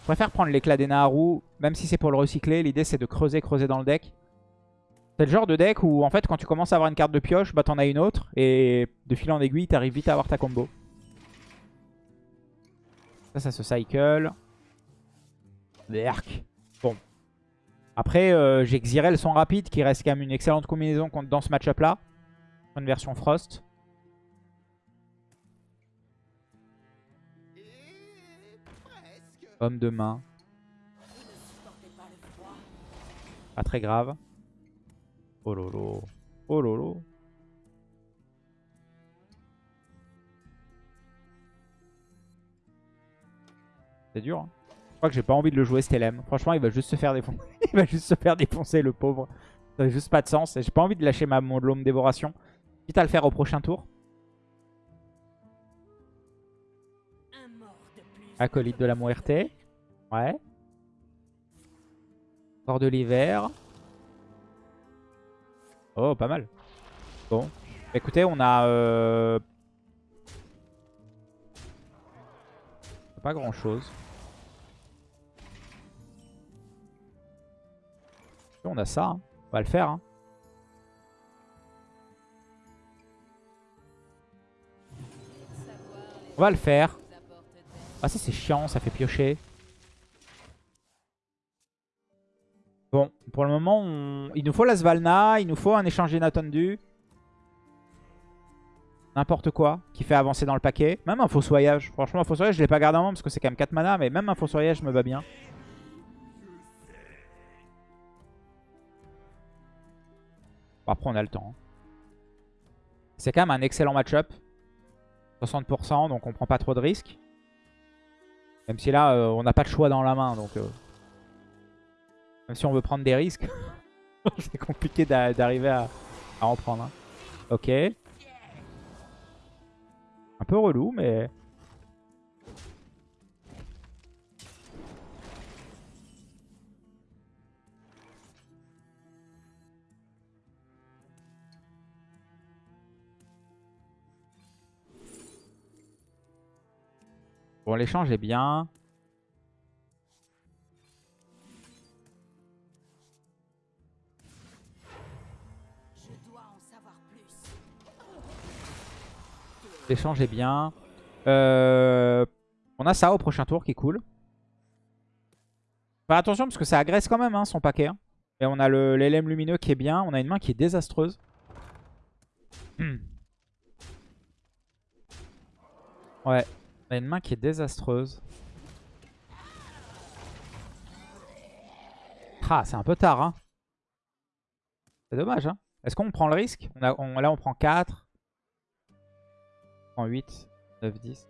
Je préfère prendre l'éclat des Naharu, même si c'est pour le recycler. L'idée, c'est de creuser, creuser dans le deck. C'est le genre de deck où, en fait, quand tu commences à avoir une carte de pioche, bah t'en as une autre. Et de fil en aiguille, t'arrives vite à avoir ta combo. Ça, ça se cycle. Berk. Bon. Après, euh, j'ai Xyrel son rapide qui reste quand même une excellente combinaison dans ce match-up là. Une version Frost. Homme de main. Pas très grave. Oh lolo. Oh lolo. C'est dur. Hein. Je crois que j'ai pas envie de le jouer Stellem. Franchement, il va juste se faire défoncer. il va juste se faire défoncer, le pauvre. Ça n'a juste pas de sens. J'ai pas envie de lâcher ma mon Lome Dévoration. Quitte à le faire au prochain tour. Acolyte de la Muerte. Ouais. Corps de l'hiver. Oh, pas mal. Bon. Écoutez, on a... euh, Pas grand On a ça. hein. On va le faire. hein. On va le faire. Ah ça c'est chiant, ça fait piocher. Bon, pour le moment, il nous faut la Svalna, il nous faut un échange inattendu. N'importe quoi qui fait avancer dans le paquet. Même un fossoyage. Franchement, un fossoyage, je l'ai pas gardé en main parce que c'est quand même 4 mana, mais même un fossoyage me va bien. Après, on a le temps. C'est quand même un excellent match-up. 60%, donc on prend pas trop de risques. Même si là, euh, on n'a pas de choix dans la main, donc... euh, Même si on veut prendre des risques, c'est compliqué d'a- d'arriver à, à en prendre. hein. Ok. Un peu relou, mais... Bon, l'échange est bien. L'échange est bien. Euh, on a ça au prochain tour qui est cool. Faire attention parce que ça agresse quand même hein, son paquet. hein. Et on a l'élème lumineux qui est bien. On a une main qui est désastreuse. ouais. On a une main qui est désastreuse. Ah, c'est un peu tard. Hein. C'est dommage. Hein. Est-ce qu'on prend le risque? Là, on prend 4. On prend 8, 9, 10.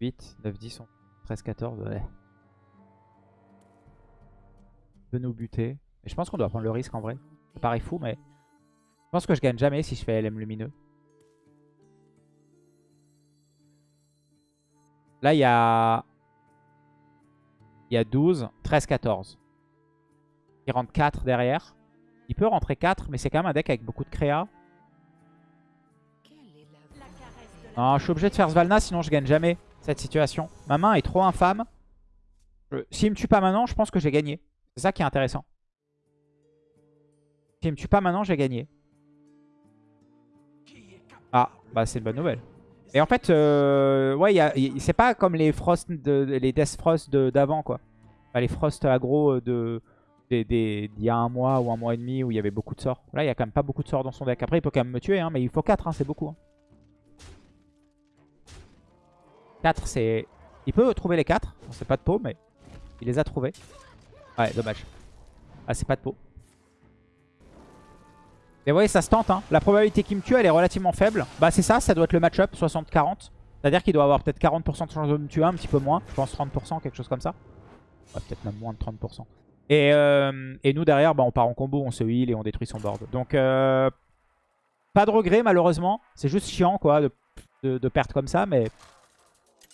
8, 9, 10, 11, 13, 14. Ouais. De nous buter. Mais je pense qu'on doit prendre le risque en vrai. Ça paraît fou, mais je pense que je gagne jamais si je fais LM lumineux. Là, il y a... Il y a 12, 13, 14. Il rentre 4 derrière. Il peut rentrer 4, mais c'est quand même un deck avec beaucoup de créa. Je suis obligé de faire Svalna, sinon je gagne jamais cette situation. Ma main est trop infâme. S'il me tue pas maintenant, je pense que j'ai gagné. C'est ça qui est intéressant. S'il me tue pas maintenant, j'ai gagné. Ah, bah c'est une bonne nouvelle. Et en fait, euh, ouais, y c'est pas comme les Frost, de, les Death Frost de- d'avant, quoi. Les Frost aggro de des- des- d'il y a un mois ou un mois et demi où il y avait beaucoup de sorts. Là, il y a quand même pas beaucoup de sorts dans son deck. Après, il peut quand même me tuer, hein, mais il faut 4, c'est beaucoup. hein. 4, c'est... Il peut trouver les 4. On sait pas de peau, mais il les a trouvés. Ouais, dommage. Ah, c'est pas de peau. Mais vous voyez, ça se tente. Hein. La probabilité qu'il me tue, elle est relativement faible. Bah, c'est ça, ça doit être le match-up, 60-40. C'est-à-dire qu'il doit avoir peut-être 40% de chance de me tuer, un petit peu moins. Je pense 30%, quelque chose comme ça. Ouais, peut-être même moins de 30%. Et, euh, et nous, derrière, bah, on part en combo, on se heal et on détruit son board. Donc, euh, pas de regret, malheureusement. C'est juste chiant, quoi, de, de, de perdre comme ça. Mais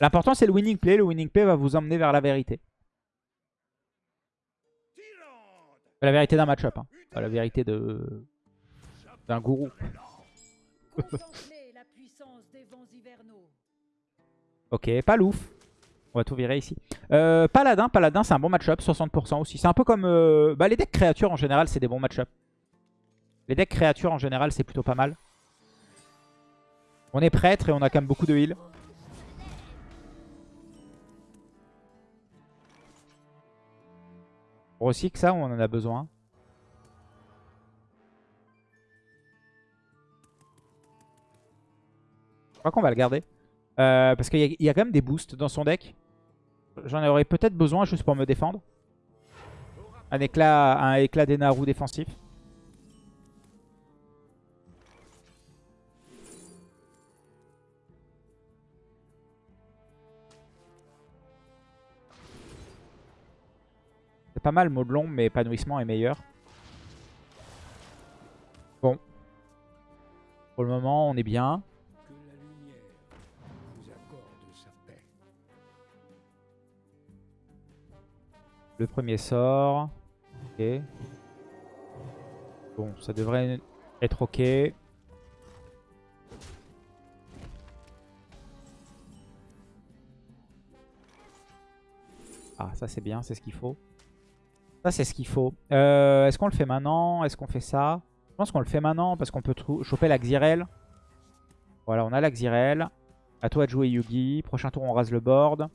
l'important, c'est le winning play. Le winning play va vous emmener vers la vérité. La vérité d'un match-up. Hein. La vérité de d'un gourou. Contemplez la puissance des vents hivernaux. Ok, Palouf. On va tout virer ici. Euh, Paladin, Paladin c'est un bon match-up, 60% aussi. C'est un peu comme... euh, bah, les decks créatures en général, c'est des bons match-up. Les decks créatures en général, c'est plutôt pas mal. On est prêtre et on a quand même beaucoup de heal. Recycle ça on en a besoin qu'on va le garder. Euh, parce qu'il y, a- quand même des boosts dans son deck. J'en aurais peut-être besoin juste pour me défendre. Un éclat, un éclat des Naru défensif. C'est pas mal Maudlon, mais épanouissement est meilleur. Bon. Pour le moment, on est bien. Le premier sort. Ok. Bon, ça devrait être ok. Ah, ça c'est bien, c'est ce qu'il faut. Ça c'est ce qu'il faut. Euh, Est-ce qu'on le fait maintenant? Est-ce qu'on fait ça? Je pense qu'on le fait maintenant parce qu'on peut choper la Xyrel. Voilà, on a la Xyrel. À toi de jouer Yugi. Prochain tour, on rase le board.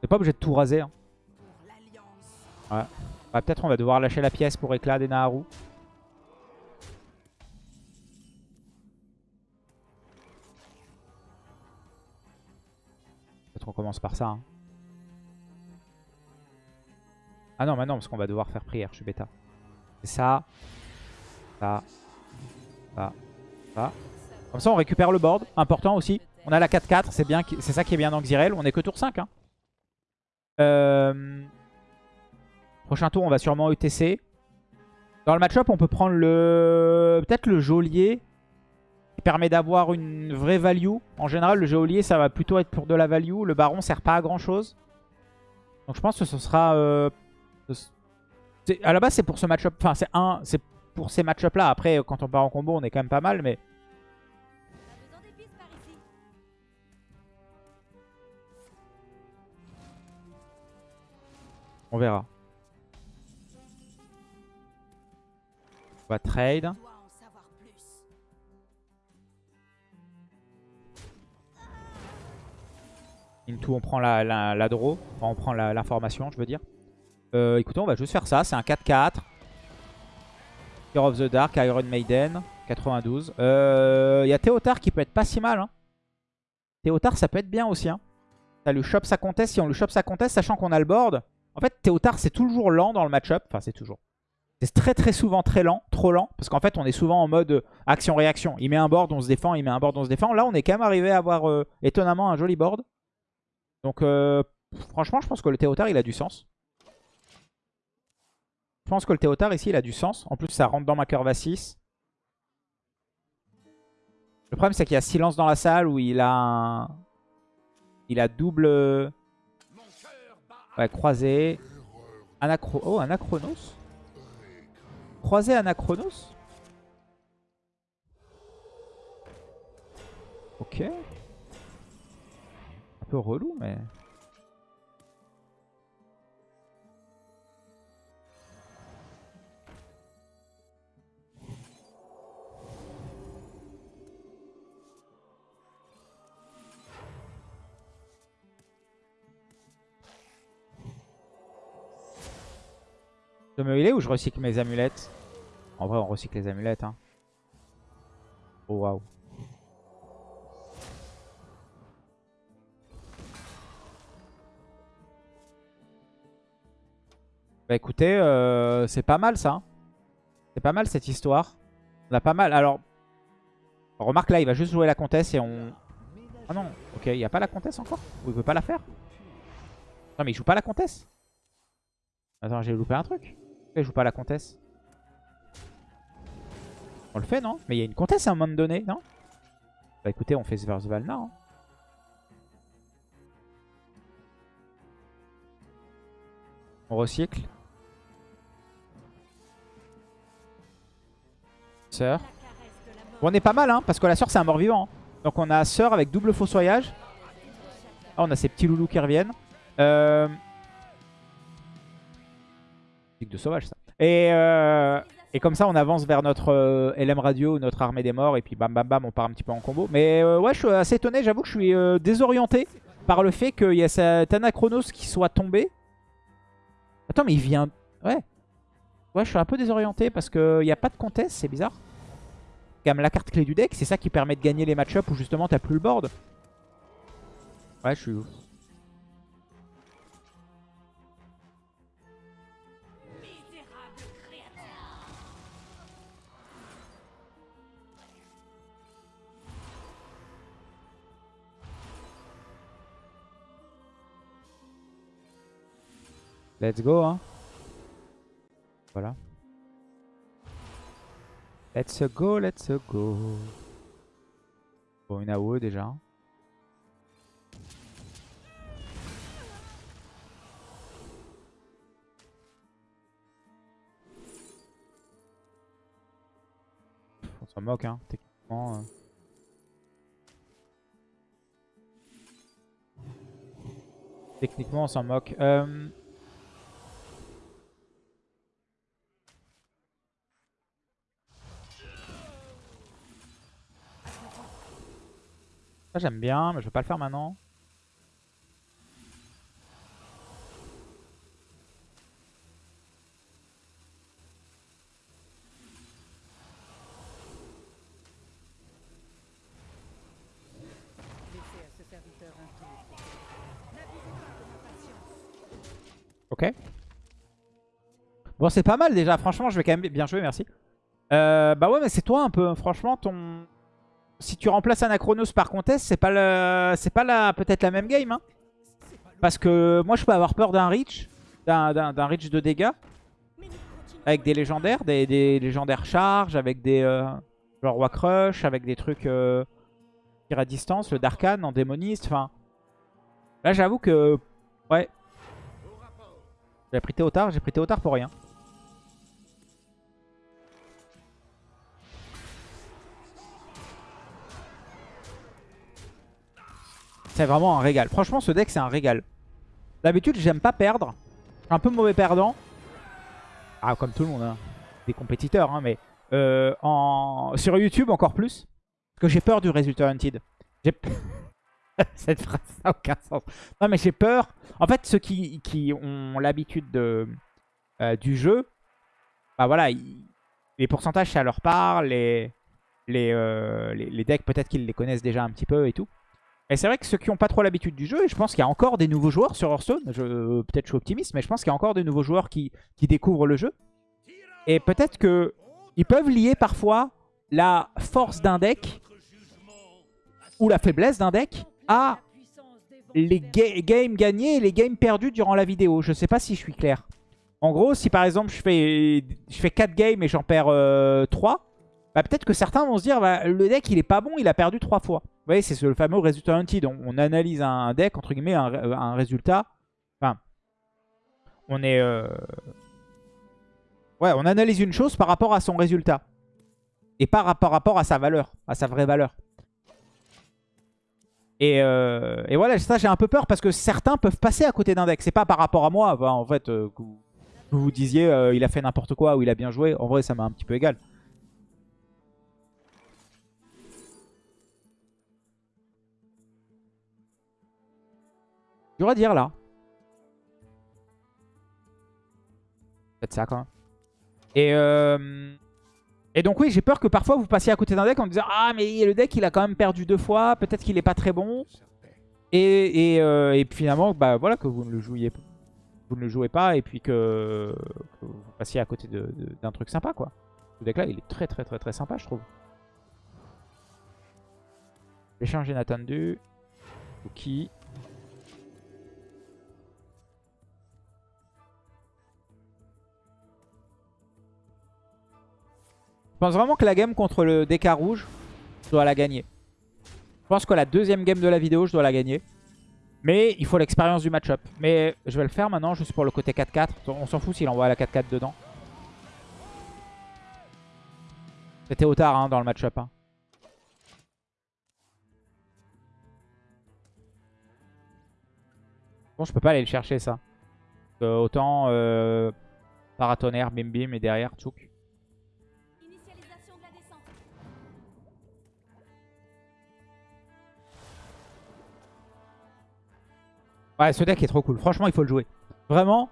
C'est pas obligé de tout raser. hein. Pour l'Alliance. Ah, Peut-être on va devoir lâcher la pièce pour éclat des Naharu. Peut-être on commence par ça. hein. Ah non, mais non, parce qu'on va devoir faire prière, je suis bêta. C'est ça. Ça. Ça. Ça. Comme ça, on récupère le board. Important aussi. On a la 4-4, c'est c'est ça qui est bien dans Xyrel. On est que tour 5. Hein. Euh... Prochain tour, on va sûrement ETC. Dans le match-up, on peut prendre le peut-être le geôlier. Qui permet d'avoir une vraie value. En général, le geôlier, ça va plutôt être pour de la value. Le baron sert pas à grand-chose. Donc je pense que ce sera... euh, À la base, c'est pour ce match-up. Enfin, c'est un, c'est pour ces match-up là. Après, quand on part en combo, on est quand même pas mal. Mais on verra. On va trade. Into, on prend la, la, draw. Enfin, on prend l'information, je veux dire. Euh, écoutez, on va juste faire ça. C'est un 4-4. Fear of the Dark, Iron Maiden, 92. Euh, Il y a Théotard qui peut être pas si mal. Hein. Théotard, ça peut être bien aussi. Hein. Ça lui chope sa conteste. Si on lui chope sa conteste, sachant qu'on a le board. En fait, Théotard, c'est toujours lent dans le match-up. Enfin, c'est toujours. C'est très très souvent très lent, trop lent. Parce qu'en fait, on est souvent en mode action-réaction. Il met un board, on se défend. Il met un board, on se défend. Là, on est quand même arrivé à avoir euh, étonnamment un joli board. Donc, euh, franchement, je pense que le Théotard, il a du sens. Je pense que le Théotard, ici, il a du sens. En plus, ça rentre dans ma curve à 6. Le problème, c'est qu'il y a silence dans la salle où il a. Il a double... Ouais, croisé. Anachro... Oh, Anachronos Croisé Anachronos Ok. Un peu relou, mais... Je me healer ou je recycle mes amulettes? En vrai, on recycle les amulettes. Hein. Oh waouh. Bah écoutez, euh, c'est pas mal ça. C'est pas mal cette histoire. On a pas mal. Alors, remarque là, il va juste jouer la comtesse et on... Ah non, ok, il n'y a pas la comtesse encore? Ou il veut pas la faire? Non mais il joue pas la comtesse? Attends, j'ai loupé un truc. Pourquoi il joue pas la comtesse On le fait, non? Mais il y a une comtesse à un moment donné, non? Bah écoutez, on fait Sverse Valna. Hein. On recycle. Sœur. Bon, on est pas mal, hein, parce que la sœur, c'est un mort-vivant. hein. Donc on a sœur avec double fossoyage. Ah, on a ces petits loulous qui reviennent. Euh... De sauvage, ça. Et, euh, et comme ça, on avance vers notre euh, LM Radio, notre armée des morts. Et puis bam bam bam, on part un petit peu en combo. Mais euh, ouais, je suis assez étonné. J'avoue que je suis désorienté par le fait qu'il y a cet Anachronos qui soit tombé. Attends, mais il vient... Ouais. Ouais, je suis un peu désorienté parce qu'il n'y a pas de contest, c'est bizarre. Quand la carte clé du deck, c'est ça qui permet de gagner les match-up où justement t'as plus le board. Ouais, je suis Let's go, hein. Voilà. Let's go, let's go. Bon, une AOE déjà. On s'en moque, hein, techniquement. euh. Techniquement, on s'en moque. Euh... J'aime bien, mais je vais pas le faire maintenant. Ok. Bon, c'est pas mal déjà. Franchement, je vais quand même bien jouer, merci. Euh, bah ouais, mais c'est toi un peu. Franchement, ton... Si tu remplaces Anachronos par Contest, c'est pas, le... c'est pas la... peut-être la même game. Hein. Parce que moi, je peux avoir peur d'un reach. D'un reach de dégâts. Avec des légendaires. Des, légendaires charge. Avec des... euh, Genre Roi Crush. Avec des trucs... Euh... Tir à distance. Le Darkan en démoniste. Enfin... Là, j'avoue que... Ouais. J'ai pris Théotard, j'ai pris Théotard pour rien. C'est vraiment un régal. Franchement, ce deck, c'est un régal. D'habitude, j'aime pas perdre. Je suis un peu mauvais perdant. Ah, comme tout le monde, hein. Des compétiteurs, hein, mais... euh, en... Sur YouTube, encore plus. Parce que j'ai peur du résultat Hunted. J'ai... Cette phrase n'a aucun sens. Non, mais j'ai peur. En fait, ceux qui, ont l'habitude de, euh, du jeu, bah voilà, les pourcentages, ça leur les, euh, les, les decks, peut-être qu'ils les connaissent déjà un petit peu et tout. Et c'est vrai que ceux qui n'ont pas trop l'habitude du jeu, et je pense qu'il y a encore des nouveaux joueurs sur Hearthstone, je- peut-être je suis optimiste, mais je pense qu'il y a encore des nouveaux joueurs qui, qui découvrent le jeu. Et peut-être que ils peuvent lier parfois la force d'un deck ou la faiblesse d'un deck à les ga- games gagnés et les games perdus durant la vidéo. Je sais pas si je suis clair. En gros, si par exemple je fais, je fais 4 games et j'en perds euh, 3, bah peut-être que certains vont se dire bah, le deck il est pas bon, il a perdu 3 fois. Vous voyez, c'est ce- le fameux résultat hunted. On, on analyse un deck, entre guillemets, un, un résultat. Enfin, on est... euh, Ouais, on analyse une chose par rapport à son résultat. Et pas par rapport à sa valeur, à sa vraie valeur. Et, euh, et voilà, ça j'ai un peu peur parce que certains peuvent passer à côté d'un deck. C'est pas par rapport à moi, en fait, euh, que vous, vous disiez euh, il a fait n'importe quoi ou il a bien joué. En vrai, ça m'a un petit peu égal. Dur à dire là. Faites ça quand même. Et, euh, et donc oui, j'ai peur que parfois vous passiez à côté d'un deck en disant Ah mais le deck il a quand même perdu deux fois, peut-être qu'il est pas très bon. Et, et, euh, finalement, bah voilà que vous ne le jouiez pas. vous ne le jouez pas et puis que, vous passiez à côté d'un truc sympa quoi. Ce deck là il est très très très très sympa je trouve. L'échange inattendu. Cookie. Je pense vraiment que la game contre le DK rouge, je dois la gagner. Je pense que la deuxième game de la vidéo, je dois la gagner. Mais il faut l'expérience du match-up. Mais je vais le faire maintenant juste pour le côté 4-4. On s'en fout s'il envoie la 4-4 dedans. C'était au tard hein, dans le match-up. hein. Bon, je peux pas aller le chercher ça. Euh, autant euh, paratonnerre, bim bim et derrière tchouk. Ouais, ce deck est trop cool. Franchement, il faut le jouer. Vraiment,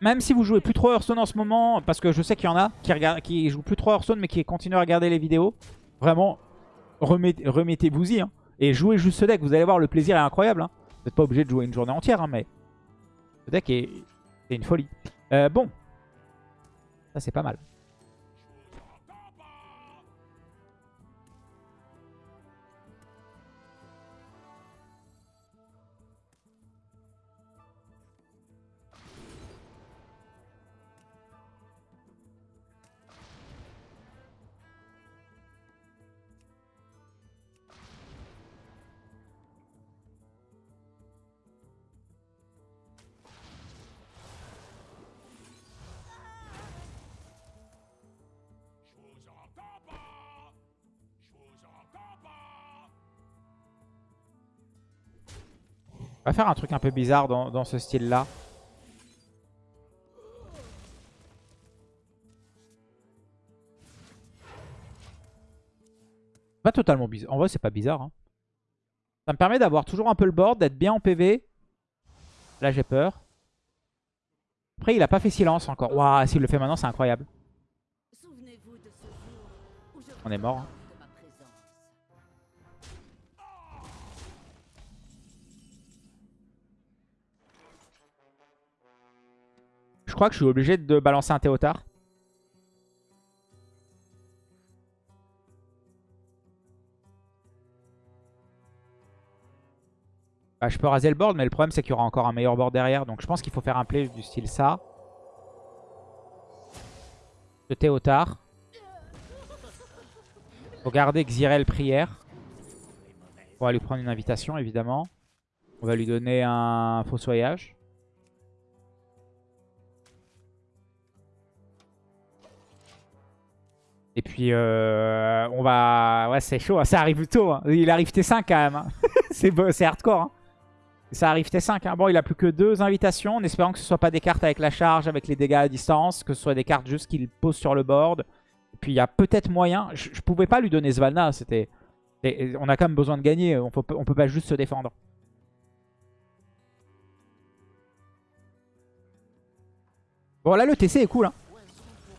même si vous jouez plus trop Hearthstone en ce moment, parce que je sais qu'il y en a qui, jouent plus trop Hearthstone mais qui continuent à regarder les vidéos, vraiment, remettez- remettez-vous-y. hein. et jouez juste ce deck. Vous allez voir, le plaisir est incroyable. hein. Vous n'êtes pas obligé de jouer une journée entière, hein, mais ce deck est, est une folie. Euh, bon, ça c'est pas mal. On va faire un truc un peu bizarre dans, dans ce style-là. Pas totalement bizarre. En vrai, c'est pas bizarre. hein. Ça me permet d'avoir toujours un peu le board, d'être bien en PV. Là, j'ai peur. Après, il a pas fait silence encore. Waouh, s'il le fait maintenant, c'est incroyable. On est mort. hein. Je crois que je suis obligé de balancer un Théotard. Bah, je peux raser le board, mais le problème c'est qu'il y aura encore un meilleur board derrière. Donc je pense qu'il faut faire un play du style ça. De Théotard. Faut garder Xyrel prière. On va lui prendre une invitation évidemment. On va lui donner un fossoyage. Et puis, euh, on va... Ouais, c'est chaud. hein. Ça arrive tôt. hein. Il arrive T5 quand même. hein. c'est hardcore. Ça arrive T5. hein. Bon, il a plus que deux invitations. En espérant que ce soit pas des cartes avec la charge, avec les dégâts à distance. Que ce soit des cartes juste qu'il pose sur le board. Et puis, il y a peut-être moyen... Je, je pouvais pas lui donner Svalna. C'était... On a quand même besoin de gagner. On peut, on peut pas juste se défendre. Bon, là, le TC est cool. hein.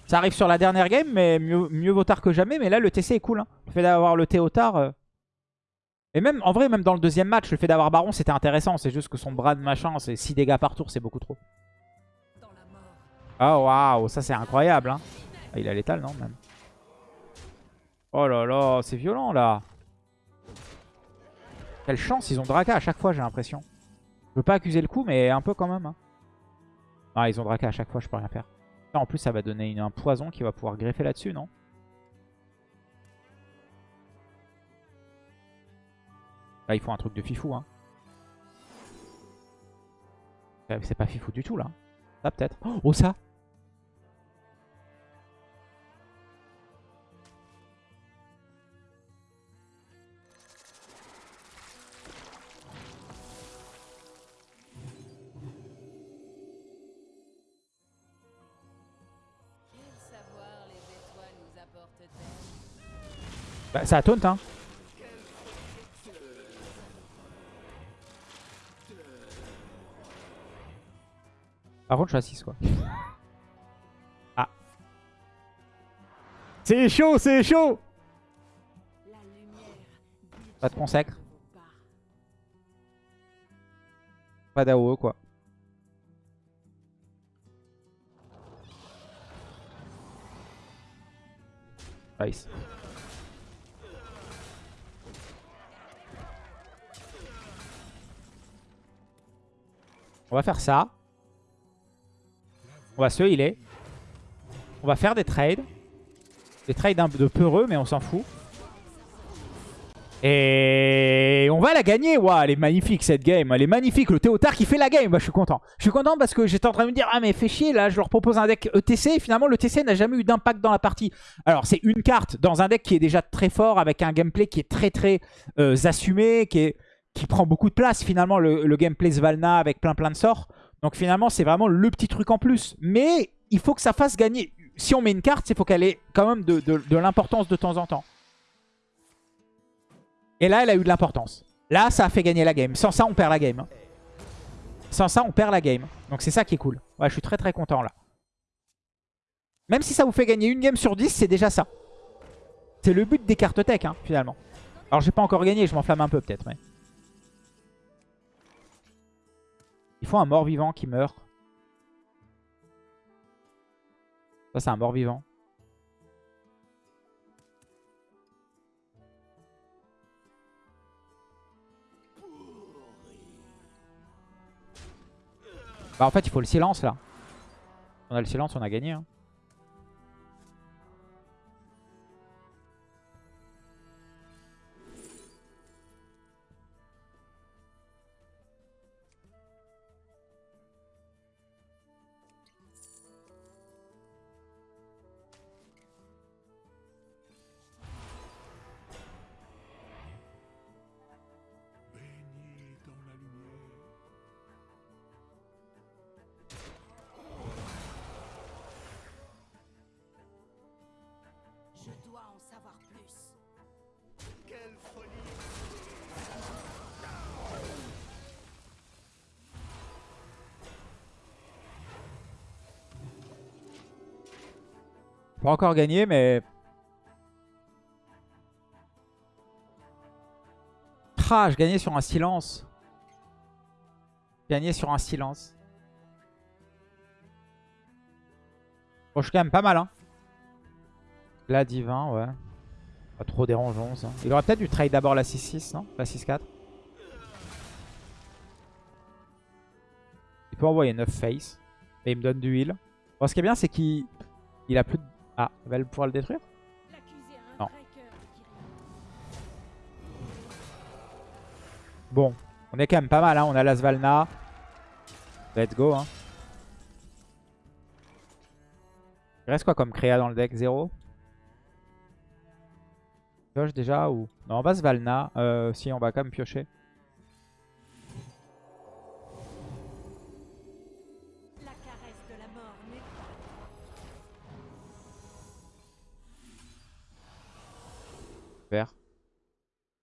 Ça arrive sur la dernière game, mais mieux, vaut tard que jamais. Mais là, le TC est cool. hein. Le fait d'avoir le Théotard... euh, Et même, en vrai, même dans le deuxième match, le fait d'avoir Baron, c'était intéressant. C'est juste que son bras de machin, c'est 6 dégâts par tour, c'est beaucoup trop. Mort. Oh, waouh, ça c'est incroyable. Hein. Ah, il a l'étal, non, même Oh là là, c'est violent, là. Quelle chance, ils ont Draka à chaque fois, j'ai l'impression. Je veux pas accuser le coup, mais un peu quand même. hein. Ah, ils ont Draka à chaque fois, je peux rien faire. En plus, ça va donner un poison qui va pouvoir greffer là-dessus, non? Là, il faut un truc de fifou. Hein. C'est pas fifou du tout, là. Ça, peut-être. Oh, ça ça taunt, hein. Par contre, je suis à quoi. Ah. C'est chaud, c'est chaud Pas de consacre. Pas d'AOE, quoi. Nice. On va faire ça. On va se healer. On va faire des trades. Des trades un peu peureux, mais on s'en fout. Et on va la gagner. Waouh, elle est magnifique cette game. Elle est magnifique. Le Théotard qui fait la game. Bah, je suis content. Je suis content parce que j'étais en train de me dire Ah, mais fais chier. Là, je leur propose un deck ETC. Et finalement, le TC n'a jamais eu d'impact dans la partie. Alors, c'est une carte dans un deck qui est déjà très fort avec un gameplay qui est très très euh, assumé, qui, est, qui prend beaucoup de place. Finalement, le, gameplay Svalna avec plein plein de sorts. Donc, finalement, c'est vraiment le petit truc en plus. Mais il faut que ça fasse gagner. Si on met une carte, il faut qu'elle ait quand même de l'importance de temps en temps. Et là, elle a eu de l'importance. Là, ça a fait gagner la game. Sans ça, on perd la game. hein. Sans ça, on perd la game. Donc c'est ça qui est cool. Ouais, je suis très très content là. Même si ça vous fait gagner une game sur 10, c'est déjà ça. C'est le but des cartes tech, hein, finalement. Alors, j'ai pas encore gagné, je m'enflamme un peu peut-être. Mais... Il faut un mort-vivant qui meurt. Ça, c'est un mort-vivant. Bah en fait il faut le silence là. On a le silence, on a gagné. hein. Pas encore gagné mais... Ah, je gagnais sur un silence. Gagné sur un silence. Bon, je suis quand même pas mal, hein. Là, divin, ouais. Pas trop dérangeant, ça. Il aurait peut-être dû trade d'abord la 6-6, non? La 6-4. Il peut envoyer 9 face. Et il me donne du heal. Bon, ce qui est bien, c'est qu'il il a plus de... Ah, elle va pouvoir le détruire Non. Bon, on est quand même pas mal, hein. on a la Svalna. Let's go. Hein. Il reste quoi comme créa dans le deck? 0 Pioche déjà ou... Non, on va Svalna. Euh, si, on va quand même piocher.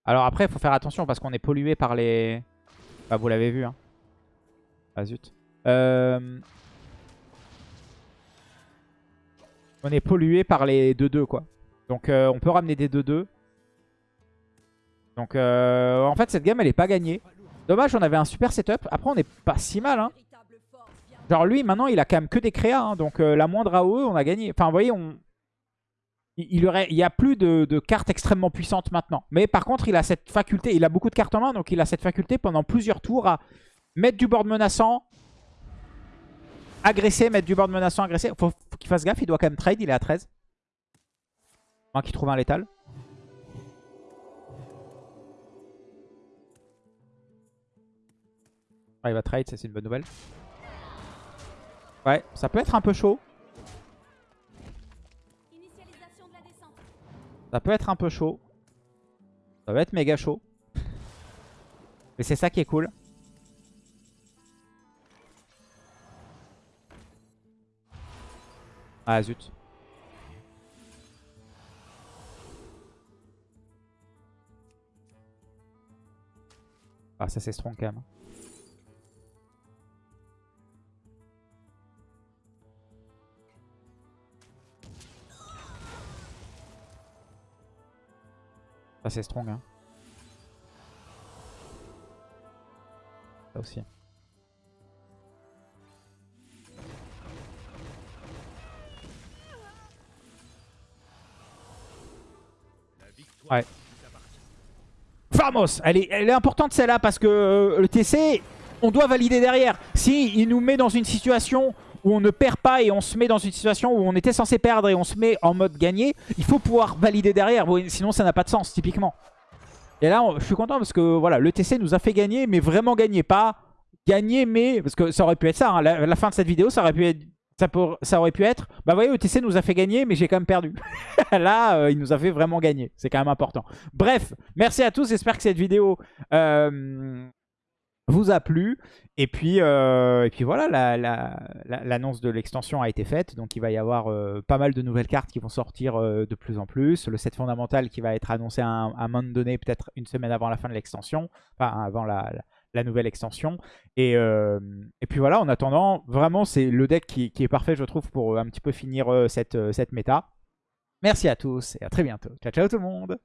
Alors après, il faut faire attention parce qu'on est pollué par les... Bah, vous l'avez vu. Hein. Ah zut. Euh, On est pollué par les 2-2 quoi. Donc euh, on peut ramener des 2-2. Donc euh, en fait cette game elle est pas gagnée. Dommage on avait un super setup. Après on est pas si mal hein. Genre lui maintenant il a quand même que des créas. hein. donc la moindre AOE on a gagné. Enfin vous voyez on... Il il y a plus de, cartes extrêmement puissantes maintenant. Mais par contre, il a cette faculté, il a beaucoup de cartes en main, donc il a cette faculté pendant plusieurs tours à mettre du board menaçant, agresser, mettre du board menaçant, agresser. Faut, faut qu'il fasse gaffe, il doit quand même trade, il est à 13. Moins qu'il trouve un létal. Il va trade, ça c'est une bonne nouvelle. Ouais, ça peut être un peu chaud. Ça peut être un peu chaud. Ça va être méga chaud. Mais c'est ça qui est cool. Ah zut. Ah ça c'est strong quand même. Ça c'est strong hein. Ça aussi. Ouais. Famos elle est, elle est importante celle-là parce que euh, le TC, on doit valider derrière. Si il nous met dans une situation où on ne perd pas et on se met dans une situation où on était censé perdre et on se met en mode gagné, il faut pouvoir valider derrière. Sinon, ça n'a pas de sens, typiquement. Et là, je suis content parce que voilà, le TC nous a fait gagner, mais vraiment gagner. Pas gagner, mais... Parce que ça aurait pu être ça. hein. La, fin de cette vidéo, ça aurait pu être... Ça, pour- ça aurait pu être, bah voyez, le TC nous a fait gagner, mais j'ai quand même perdu. Là, euh, il nous a fait vraiment gagner. C'est quand même important. Bref, merci à tous. J'espère que cette vidéo euh, vous a plu. Et puis, euh, et puis voilà, la- la- la- l'annonce de l'extension a été faite. Donc il va y avoir euh, pas mal de nouvelles cartes qui vont sortir euh, de plus en plus. Le set fondamental qui va être annoncé à un, moment donné, peut-être une semaine avant la fin de l'extension. Enfin, avant la, nouvelle extension. Et, et puis voilà, en attendant, vraiment, c'est le deck qui, est parfait, je trouve, pour un petit peu finir cette, cette méta. Merci à tous et à très bientôt. Ciao, ciao tout le monde